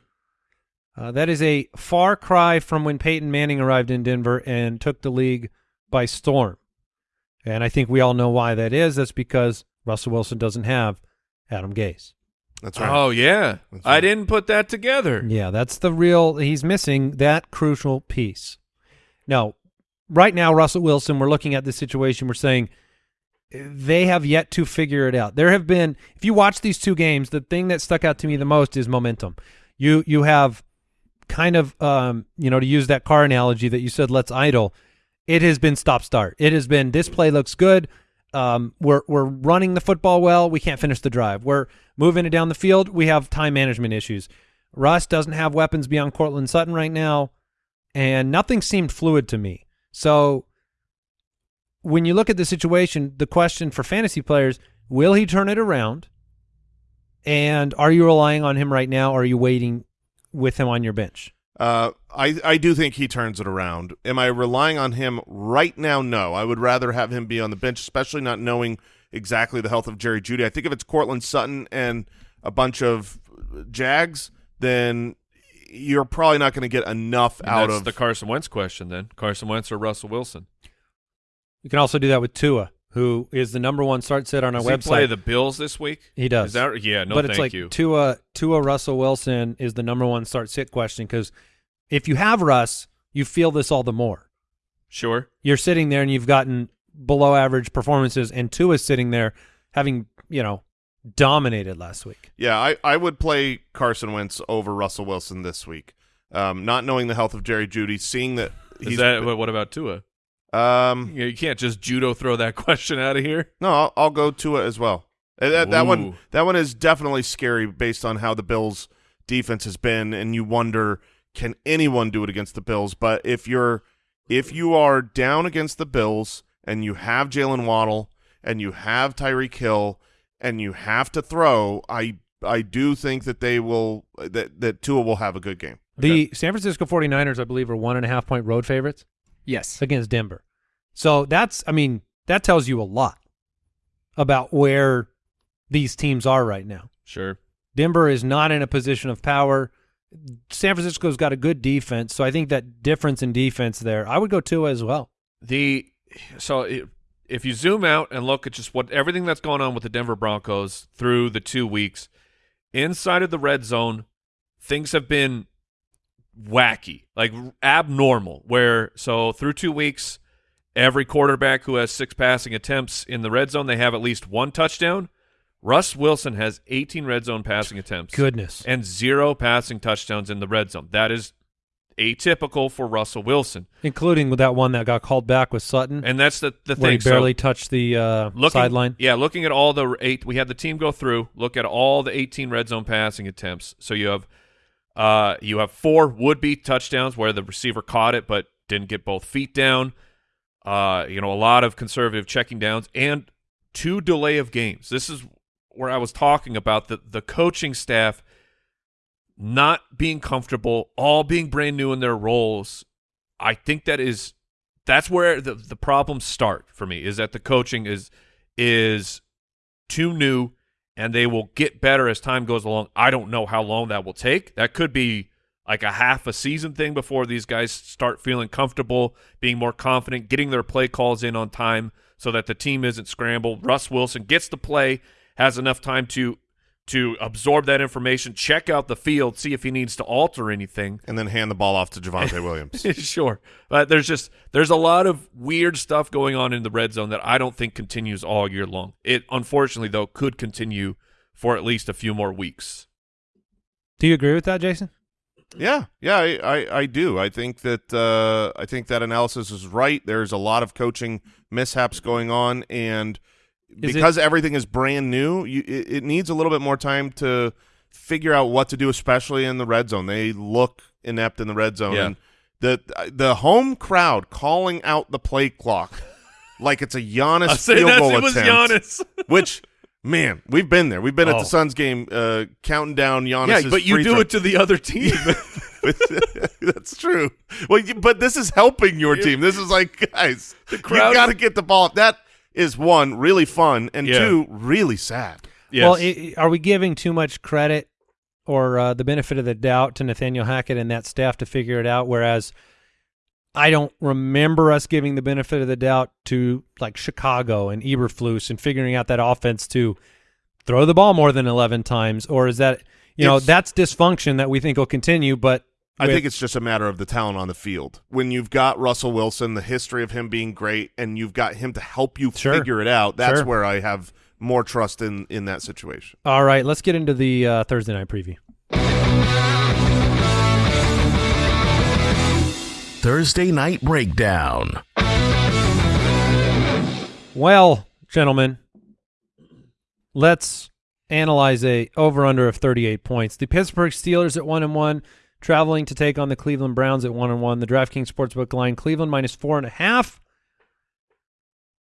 Uh, that is a far cry from when Peyton Manning arrived in Denver and took the league by storm. And I think we all know why that is. That's because Russell Wilson doesn't have Adam Gase. That's right. Oh yeah, That's I didn't put that together. Yeah, that's the real. He's missing that crucial piece. Now, right now, Russell Wilson, we're looking at this situation. We're saying they have yet to figure it out. There have been, if you watch these two games, the thing that stuck out to me the most is momentum. You you have kind of, um, you know, to use that car analogy that you said, let's idle. It has been stop start. It has been this play looks good. Um, we're we're running the football well. We can't finish the drive. We're moving it down the field. We have time management issues. Russ doesn't have weapons beyond Courtland Sutton right now, and nothing seemed fluid to me. So when you look at the situation, the question for fantasy players, will he turn it around? And are you relying on him right now or are you waiting with him on your bench? Uh, I I do think he turns it around. Am I relying on him right now? No. I would rather have him be on the bench, especially not knowing exactly the health of Jerry Jeudy. I think if it's Courtland Sutton and a bunch of Jags, then you're probably not going to get enough And out that's of the Carson Wentz question. Then Carson Wentz or Russell Wilson? You can also do that with Tua, who is the number one start set on our Does he website. play the Bills this week? He does. Is that yeah? No, but thank it's like you. Tua Tua Russell Wilson is the number one start sit question because if you have Russ, you feel this all the more. Sure. You're sitting there and you've gotten below average performances, and Tua's sitting there having you know dominated last week. Yeah, I, I would play Carson Wentz over Russell Wilson this week. Um, not knowing the health of Jerry Jeudy, seeing that he's that what about Tua? Um You, know, you can't just judo throw that question out of here. no, I'll, I'll go Tua as well. Uh, That, that one that one is definitely scary based on how the Bills defense has been, and you wonder can anyone do it against the Bills? But if you're if you are down against the Bills and you have Jaylen Waddle and you have Tyreek Hill and you have to throw, I I do think that they will that that Tua will have a good game. The San Francisco 49ers, I believe, are one and a half point road favorites Yes. against Denver. So that's, I mean, that tells you a lot about where these teams are right now. Sure. Denver is not in a position of power. San Francisco's got a good defense, so I think that difference in defense there, I would go Tua as well. The so if you zoom out and look at just what everything that's going on with the Denver Broncos through the two weeks inside of the red zone, things have been wacky, like abnormal. Where so through two weeks, every quarterback who has six passing attempts in the red zone, they have at least one touchdown. Russ Wilson has 18 red zone passing attempts Goodness. and zero passing touchdowns in the red zone. That is atypical for Russell Wilson. Including with that one that got called back with Sutton, And that's the, the thing. he So- barely touched the uh, looking, sideline. Yeah, looking at all the eight, we had the team go through. Look at all the 18 red zone passing attempts. So you have, uh, you have four would be touchdowns where the receiver caught it but didn't get both feet down. Uh, you know, a lot of conservative checking downs and two delay of games. This is where I was talking about the the coaching staff not being comfortable, all being brand new in their roles. I think that is that's where the the problems start for me is that the coaching is is too new and they will get better as time goes along. I don't know how long that will take. That could be like a half a season thing before these guys start feeling comfortable, being more confident, getting their play calls in on time so that the team isn't scrambled. Russ Wilson gets the play, has enough time to to absorb that information, check out the field, see if he needs to alter anything. and then hand the ball off to Javonte Williams. sure. But there's just there's a lot of weird stuff going on in the red zone that I don't think continues all year long. It unfortunately though could continue for at least a few more weeks. Do you agree with that, Jason? Yeah, yeah, I, I, I do. I think that uh, I think that analysis is right. There's a lot of coaching mishaps going on, and Is because everything is brand new, you, it, it needs a little bit more time to figure out what to do, especially in the red zone. They look inept in the red zone, Yeah. and the the home crowd calling out the play clock like it's a Giannis field goal it was attempt. Giannis. which. Man, we've been there. We've been at Oh. the Suns game, uh, counting down Giannis. yeah, but you do it to the other team. That's true. Well, you, but this is helping your team. This is like, guys, you got to get the ball. That is one really fun, and Yeah. two really sad. yes. Well, i- are we giving too much credit or uh, the benefit of the doubt to Nathaniel Hackett and that staff to figure it out? Whereas I don't remember us giving the benefit of the doubt to like Chicago and Eberflus and figuring out that offense to throw the ball more than 11 times. Or is that, you know, that's dysfunction that we think will continue, but I think it's just a matter of the talent on the field. When you've got Russell Wilson, the history of him being great, and you've got him to help you Sure. figure it out, that's Sure. where I have more trust in in that situation. All right, let's get into the uh, Thursday night preview. Thursday Night Breakdown. Well, gentlemen, let's analyze a over under of 38 points. The Pittsburgh Steelers at 1 and 1, traveling to take on the Cleveland Browns at 1 and 1. The DraftKings Sportsbook line Cleveland minus four and a half.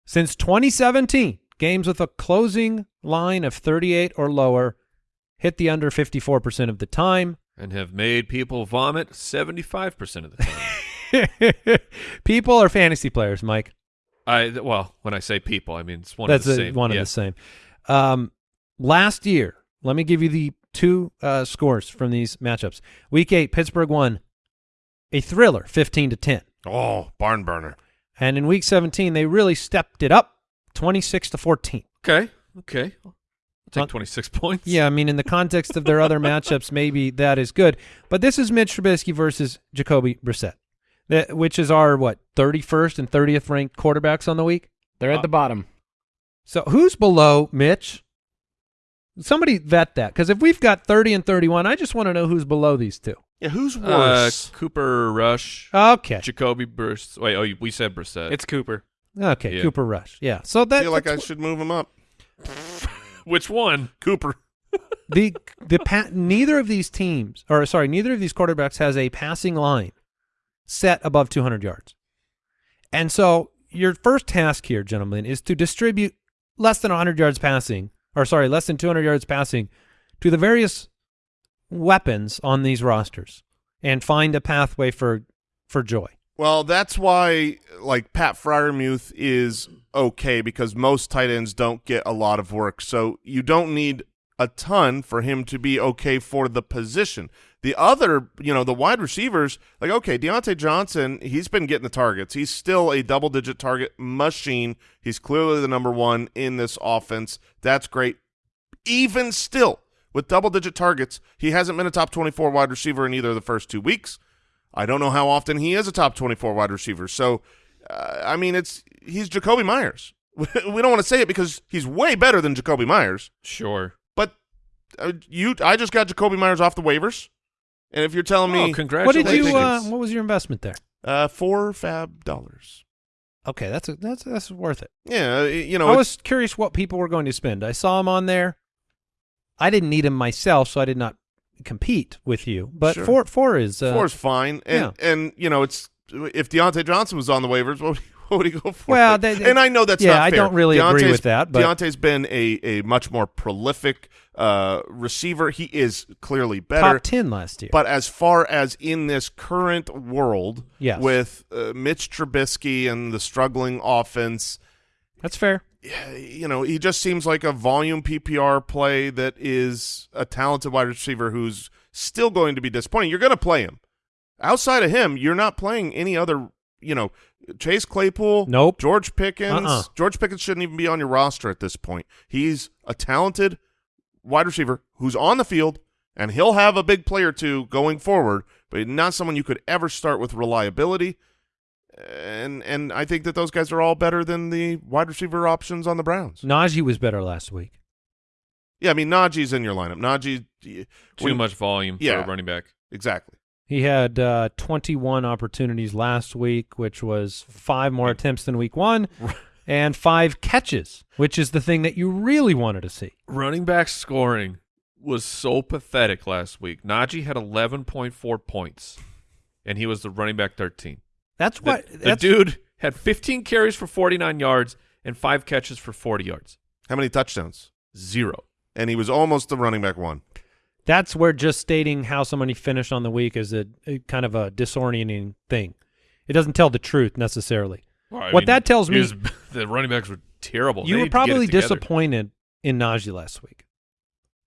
Since 2017, games with a closing line of 38 or lower hit the under 54% of the time. and have made people vomit 75% of the time. People are fantasy players, Mike. I well, when I say people, I mean it's one That's of the a- same. one yeah. of the same. Um, last year, let me give you the two uh, scores from these matchups. Week eight, Pittsburgh won a thriller, fifteen to ten. Oh, barn burner. and in week seventeen, they really stepped it up, twenty six to fourteen. Okay, okay. I'll take Uh, 26 points. Yeah, I mean, in the context of their other matchups, maybe that is good. But this is Mitch Trubisky versus Jacoby Brissett, that, which is our what thirty first and thirtieth ranked quarterbacks on the week. They're at the bottom. So who's below Mitch? Somebody vet that because if we've got 30 and 31, I just want to know who's below these two. Yeah, who's Uh, worse? Cooper Rush, Okay. Jacoby Brissett. Wait, oh, we said Brissett. It's Cooper. Okay, Yeah. Cooper Rush. Yeah. So I that feel like I should move him up. which one? Cooper. the the pa- neither of these teams or sorry, neither of these quarterbacks has a passing line set above 200 yards. And so your first task here, gentlemen, is to distribute less than 100 yards passing or sorry, less than 200 yards passing to the various weapons on these rosters and find a pathway for for joy. Well, that's why like Pat Freiermuth is okay because most tight ends don't get a lot of work. So you don't need a ton for him to be okay for the position. The other, you know, the wide receivers, like okay, Diontae Johnson, he's been getting the targets. He's still a double digit target machine. He's clearly the number one in this offense. That's great. Even still, with double digit targets, he hasn't been a top 24 wide receiver in either of the first two weeks. I don't know how often he is a top 24 wide receiver. So, uh, I mean, it's he's Jakobi Meyers. we don't want to say it because he's way better than Jakobi Meyers. Sure. But uh, you, I just got Jakobi Meyers off the waivers, and if you're telling Oh, me What did you uh, what was your investment there? uh, four fab dollars, Okay, that's a, that's that's worth it. yeah, uh, you know, I was curious what people were going to spend. I saw him on there. I didn't need him myself, so I did not compete with you. But Sure. four four is uh, four is fine, and and you know, it's if Diontae Johnson was on the waivers, what What would he go for? Well, they- they- and I know that's yeah, I don't really agree Diontae's- with that, but- Diontae's been a, a much more prolific uh, receiver. He is clearly better. Top ten last year. But as far as in this current world, Yes. with uh, Mitch Trubisky and the struggling offense, That's fair. you know, he just seems like a volume PPR play that is a talented wide receiver who's still going to be disappointing. You're going to play him. Outside of him, you're not playing any other, you know, Chase Claypool, Nope. George Pickens. Uh-uh. George Pickens shouldn't even be on your roster at this point. He's a talented wide receiver who's on the field, and he'll have a big play or two going forward, but not someone you could ever start with reliability. And and I think that those guys are all better than the wide receiver options on the Browns. Najee was better last week. Yeah, I mean Najee's in your lineup. Najee, Too when- much volume Yeah. for a running back. exactly. He had uh, 21 opportunities last week, which was five more attempts than week one, and five catches, which is the thing that you really wanted to see. Running back scoring was so pathetic last week. Najee had 11.4 points, and he was the running back 13. That's The, what the that's, dude had 15 carries for 49 yards and five catches for 40 yards. How many touchdowns? Zero. And he was almost the running back one. That's where just stating how somebody finished on the week is a, a kind of a disorienting thing. It doesn't tell the truth necessarily. Well, What mean, that tells me- is the running backs were terrible. you They were need to get it probably disappointed in Najee last week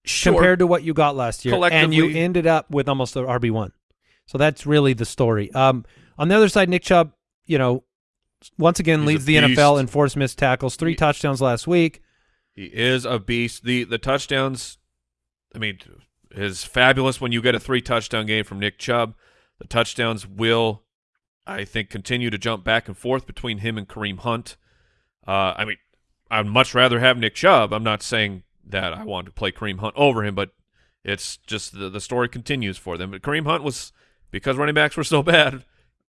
Sure. compared to what you got last year, and you ended up with almost an RB one. So that's really the story. Um, on the other side, Nick Chubb, you know, once again He's leads the NFL in forced missed tackles, three He- touchdowns last week. He is a beast. The the touchdowns, I mean, is fabulous when you get a three touchdown game from Nick Chubb. The touchdowns will, I think, continue to jump back and forth between him and Kareem Hunt. Uh, I mean, I'd much rather have Nick Chubb. I'm not saying that I want to play Kareem Hunt over him, but it's just the the story continues for them. But Kareem Hunt was because running backs were so bad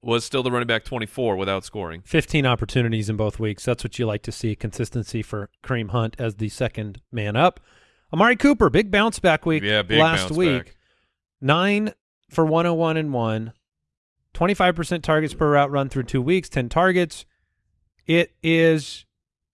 was still the running back 24 without scoring. 15 opportunities in both weeks. That's what you like to see, consistency for Kareem Hunt as the second man up. Amari Cooper, big bounce back week Yeah, big last week. back. 9 for 101 and 1. 25% targets per route run through 2 weeks, 10 targets. It is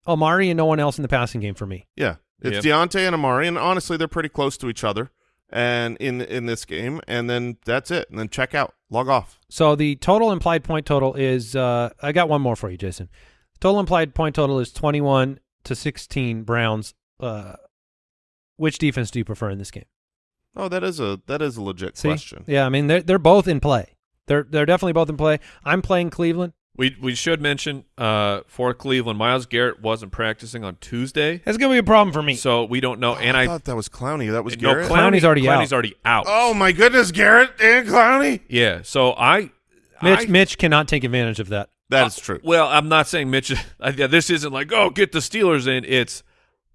Amari and no one else in the passing game for me. Yeah, it's Yep. Diontae and Amari, and honestly, they're pretty close to each other. And in in this game, and then that's it. And then check out, log off. So the total implied point total is uh, I got one more for you, Jason. Total implied point total is 21 to 16 Browns. Uh, which defense do you prefer in this game? Oh, that is a that is a legit See? question. Yeah, I mean they're they're both in play. They're they're definitely both in play. I'm playing Cleveland. We we should mention uh, for Cleveland, Myles Garrett wasn't practicing on Tuesday, That's gonna be a problem for me. so we don't know. and I I, thought that was Clowney. That was no, Garrett. Clowney- Clowney's already Clowney's out. already out. oh my goodness, Garrett and Clowney. yeah. So I, Mitch I- Mitch cannot take advantage of that. That is true. Well, I'm not saying Mitch. I- yeah, this isn't like oh get the Steelers in. It's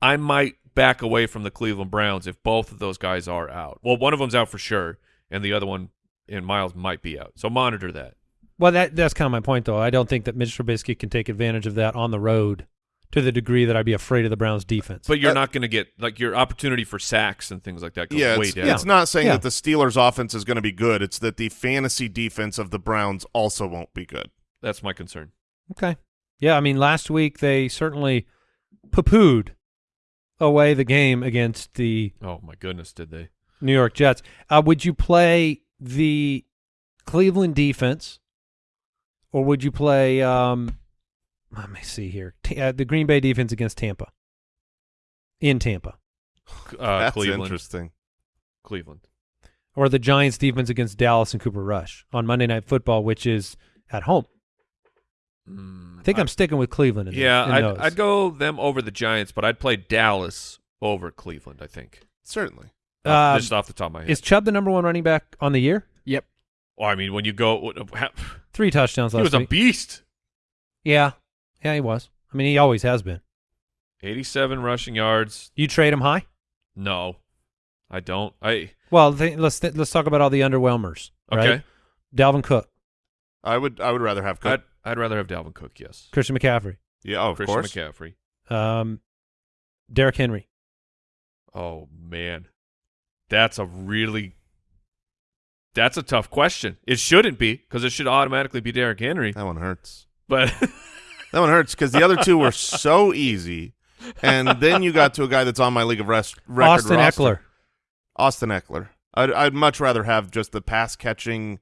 I might back away from the Cleveland Browns if both of those guys are out. Well, one of them's out for sure, and the other one and Myles might be out. So monitor that. Well, that that's kind of my point, though. I don't think that Mitch Trubisky can take advantage of that on the road to the degree that I'd be afraid of the Browns' defense. But you're Uh, not going to get like your opportunity for sacks and things like that goes Yeah, way it's, down. it's not saying Yeah. that the Steelers' offense is going to be good. It's that the fantasy defense of the Browns also won't be good. That's my concern. Okay. Yeah, I mean, last week they certainly poo-pooed away the game against the Oh my goodness, did they? New York Jets. Uh, would you play the Cleveland defense, or would you play? Um, let me see here. T- uh, the Green Bay defense against Tampa. In Tampa, Uh, That's Cleveland. interesting. Cleveland. or the Giants defense against Dallas and Cooper Rush on Monday Night Football, which is at home. Mm, I think I, am sticking with Cleveland. In Yeah, in I'd, those. I'd go them over the Giants, but I'd play Dallas over Cleveland. I think. Certainly. Off- Um, just off the top of my head. Is Chubb the number one running back on the year? Yep. Well, I mean, when you go, what- ha- Three touchdowns he last was a week. beast. yeah, yeah, he was. I mean, he always has been. 87 rushing yards. You trade him high? No, I don't. I Well, th- let's th- let's talk about all the underwhelmers. okay. Dalvin Cook, I would I would rather have Cook. I'd I'd rather have Dalvin Cook. Yes, Christian McCaffrey, yeah, oh, of Christian course. McCaffrey. um, Derrick Henry. Oh man, that's a really that's a tough question. It shouldn't be because it should automatically be Derrick Henry. That one hurts. But That one hurts because the other two were so easy, and then you got to a guy that's on my league of rest record Austin roster. Ekeler. Austin Ekeler. I'd, I'd much rather have just the pass catching.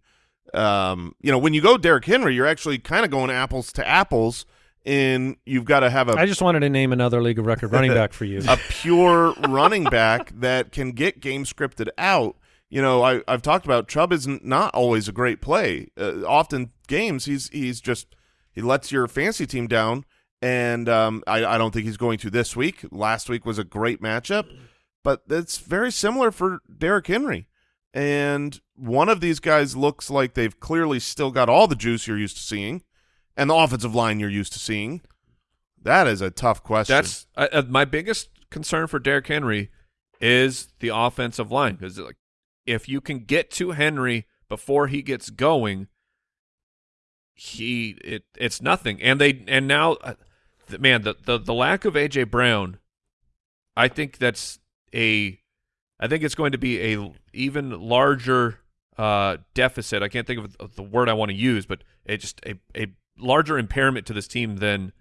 Um, you know, when you go Derrick Henry, you're actually kind of going apples to apples, and you've got to have a I just wanted to name another league of record running back for you. a pure running back that can get game scripted out. You know, I, I've talked about Chubb is not always a great play. Uh, often games he's he's just he lets your fancy team down, and um, I, I don't think he's going to this week. Last week was a great matchup, but it's very similar for Derrick Henry. And one of these guys looks like they've clearly still got all the juice you're used to seeing, and the offensive line you're used to seeing. That is a tough question. That's uh, my biggest concern for Derrick Henry is the offensive line because like if you can get to Henry before he gets going, he it it's nothing. And they and now, uh, man, the, the the lack of AJ Brown, I think that's a, I think it's going to be a even larger uh, deficit. I can't think of, of the word I want to use, but it just a a larger impairment to this team than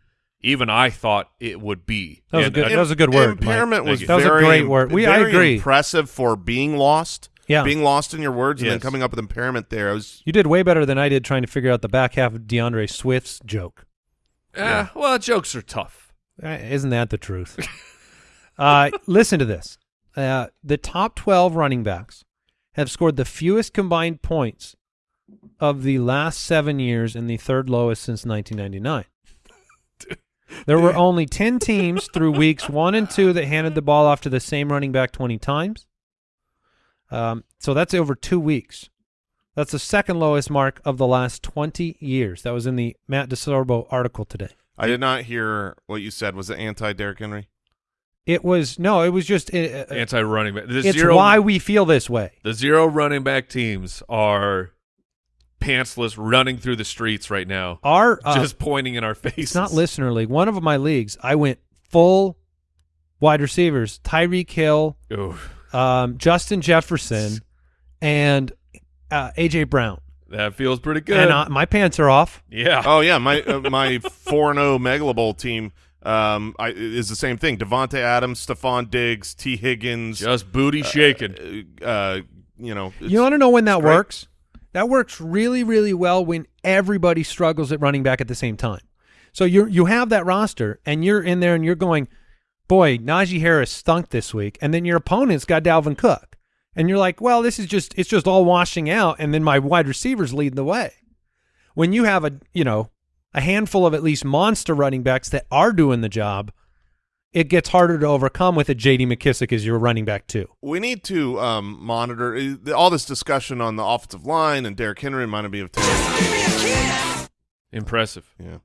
even I thought it would be. That was a good- I- that was a good word, Impairment Thank was you. That was a very, great word. We- I agree. impressive for being lost. Yeah. being lost in your words and then coming up with impairment there. I was You did way better than I did trying to figure out the back half of D'Andre Swift's joke. Eh, well, jokes are tough. Uh, Isn't that the truth? uh, listen to this. Uh, the top 12 running backs have scored the fewest combined points of the last seven years and the third lowest since 1999. There were only 10 teams through weeks one and two that handed the ball off to the same running back 20 times. Um, so that's over two weeks. That's the second lowest mark of the last 20 years. That was in the Matt DeSorbo article today. I did not hear what you said. Was it anti Derrick Henry? It was no, it was just uh, uh, Anti-running back. The it's zero, why we feel this way. the zero running back teams are pantsless, running through the streets right now, Our uh, just pointing in our face. it's not listener league. One of my leagues, I went full wide receivers: Tyreek Hill, um, Justin Jefferson, and uh, AJ Brown. that feels pretty good. And uh, my pants are off. yeah. Oh yeah, my uh, my four and zero Megalo Bowl team um, I, is the same thing. Davante Adams, Stefon Diggs, Tee Higgins. just booty shaking. uh, uh, you know, You want to know when that great. works? That works really, really well when everybody struggles at running back at the same time. So you you have that roster, and you're in there, and you're going, boy, Najee Harris stunk this week, and then your opponent's got Dalvin Cook, and you're like, well, this is just it's just all washing out, and then my wide receivers lead the way. When you have a you know a handful of at least monster running backs that are doing the job, it gets harder to overcome with a J.D. McKissic as your running back too. we need to um, monitor uh, all this discussion on the offensive line and Derrick Henry reminded me of Taylor. Impressive. Yeah,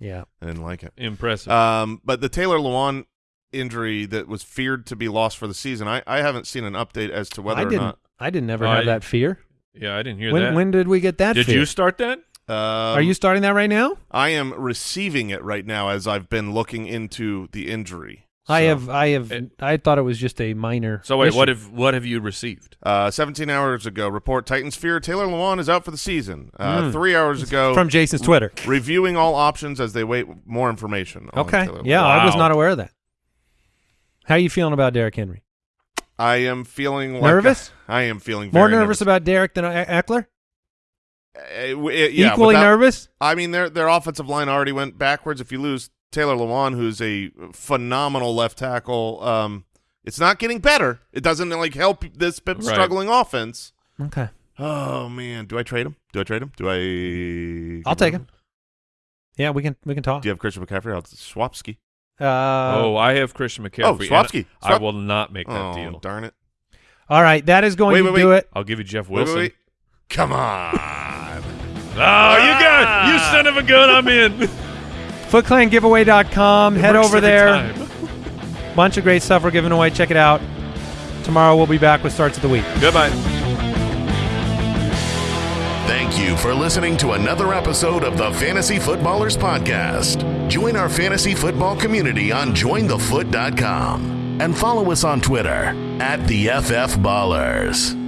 Yeah. I didn't like it. Impressive. Um, but the Taylor Lewan injury that was feared to be lost for the season, I, I haven't seen an update as to whether I or didn't. not. I didn't ever have I- that fear. yeah, I didn't hear When that. when did we get that? did fear? you start that? Um, Are you starting that right now? I am receiving it right now as I've been looking into the injury. I have. I have. It- I thought it was just a minor. So wait, issue. what have what have you received? Uh, 17 hours ago, report Titans fear Taylor Lewan is out for the season. Uh, Mm. Three hours ago, from Jason's Twitter? reviewing all options as they wait more information. on Okay. Taylor Yeah, Lewan. I was not aware of that. How are you feeling about Derrick Henry? I am feeling like Nervous? I am feeling More very nervous, about Derrick than Ekeler? Uh, w- it- yeah, Equally without- nervous? I mean, their their offensive line already went backwards. If you lose Taylor Lewan, who's a phenomenal left tackle, um, it's not getting better. It doesn't like help this Right. struggling offense. Okay. Oh man, do I trade him? Do I trade him? Do I? I'll take him. Yeah, we can we can talk. Do you have Christian McCaffrey? I'll Swapski. Uh, oh, I have Christian McCaffrey. Oh, and Swapski. I will not make that Oh deal. darn it! all right, that is going Wait, to wait, do wait. it. I'll give you Jeff Wait, wait, Wilson. wait. Come on. Oh, you ah. got you son of a gun! I'm in. FootClanGiveaway.com. Head works over every there. time. Bunch of great stuff we're giving away. Check it out. Tomorrow we'll be back with starts of the week. Goodbye. Thank you for listening to another episode of the Fantasy Footballers Podcast. Join our fantasy football community on jointhefoot.com and follow us on Twitter at the FF Ballers.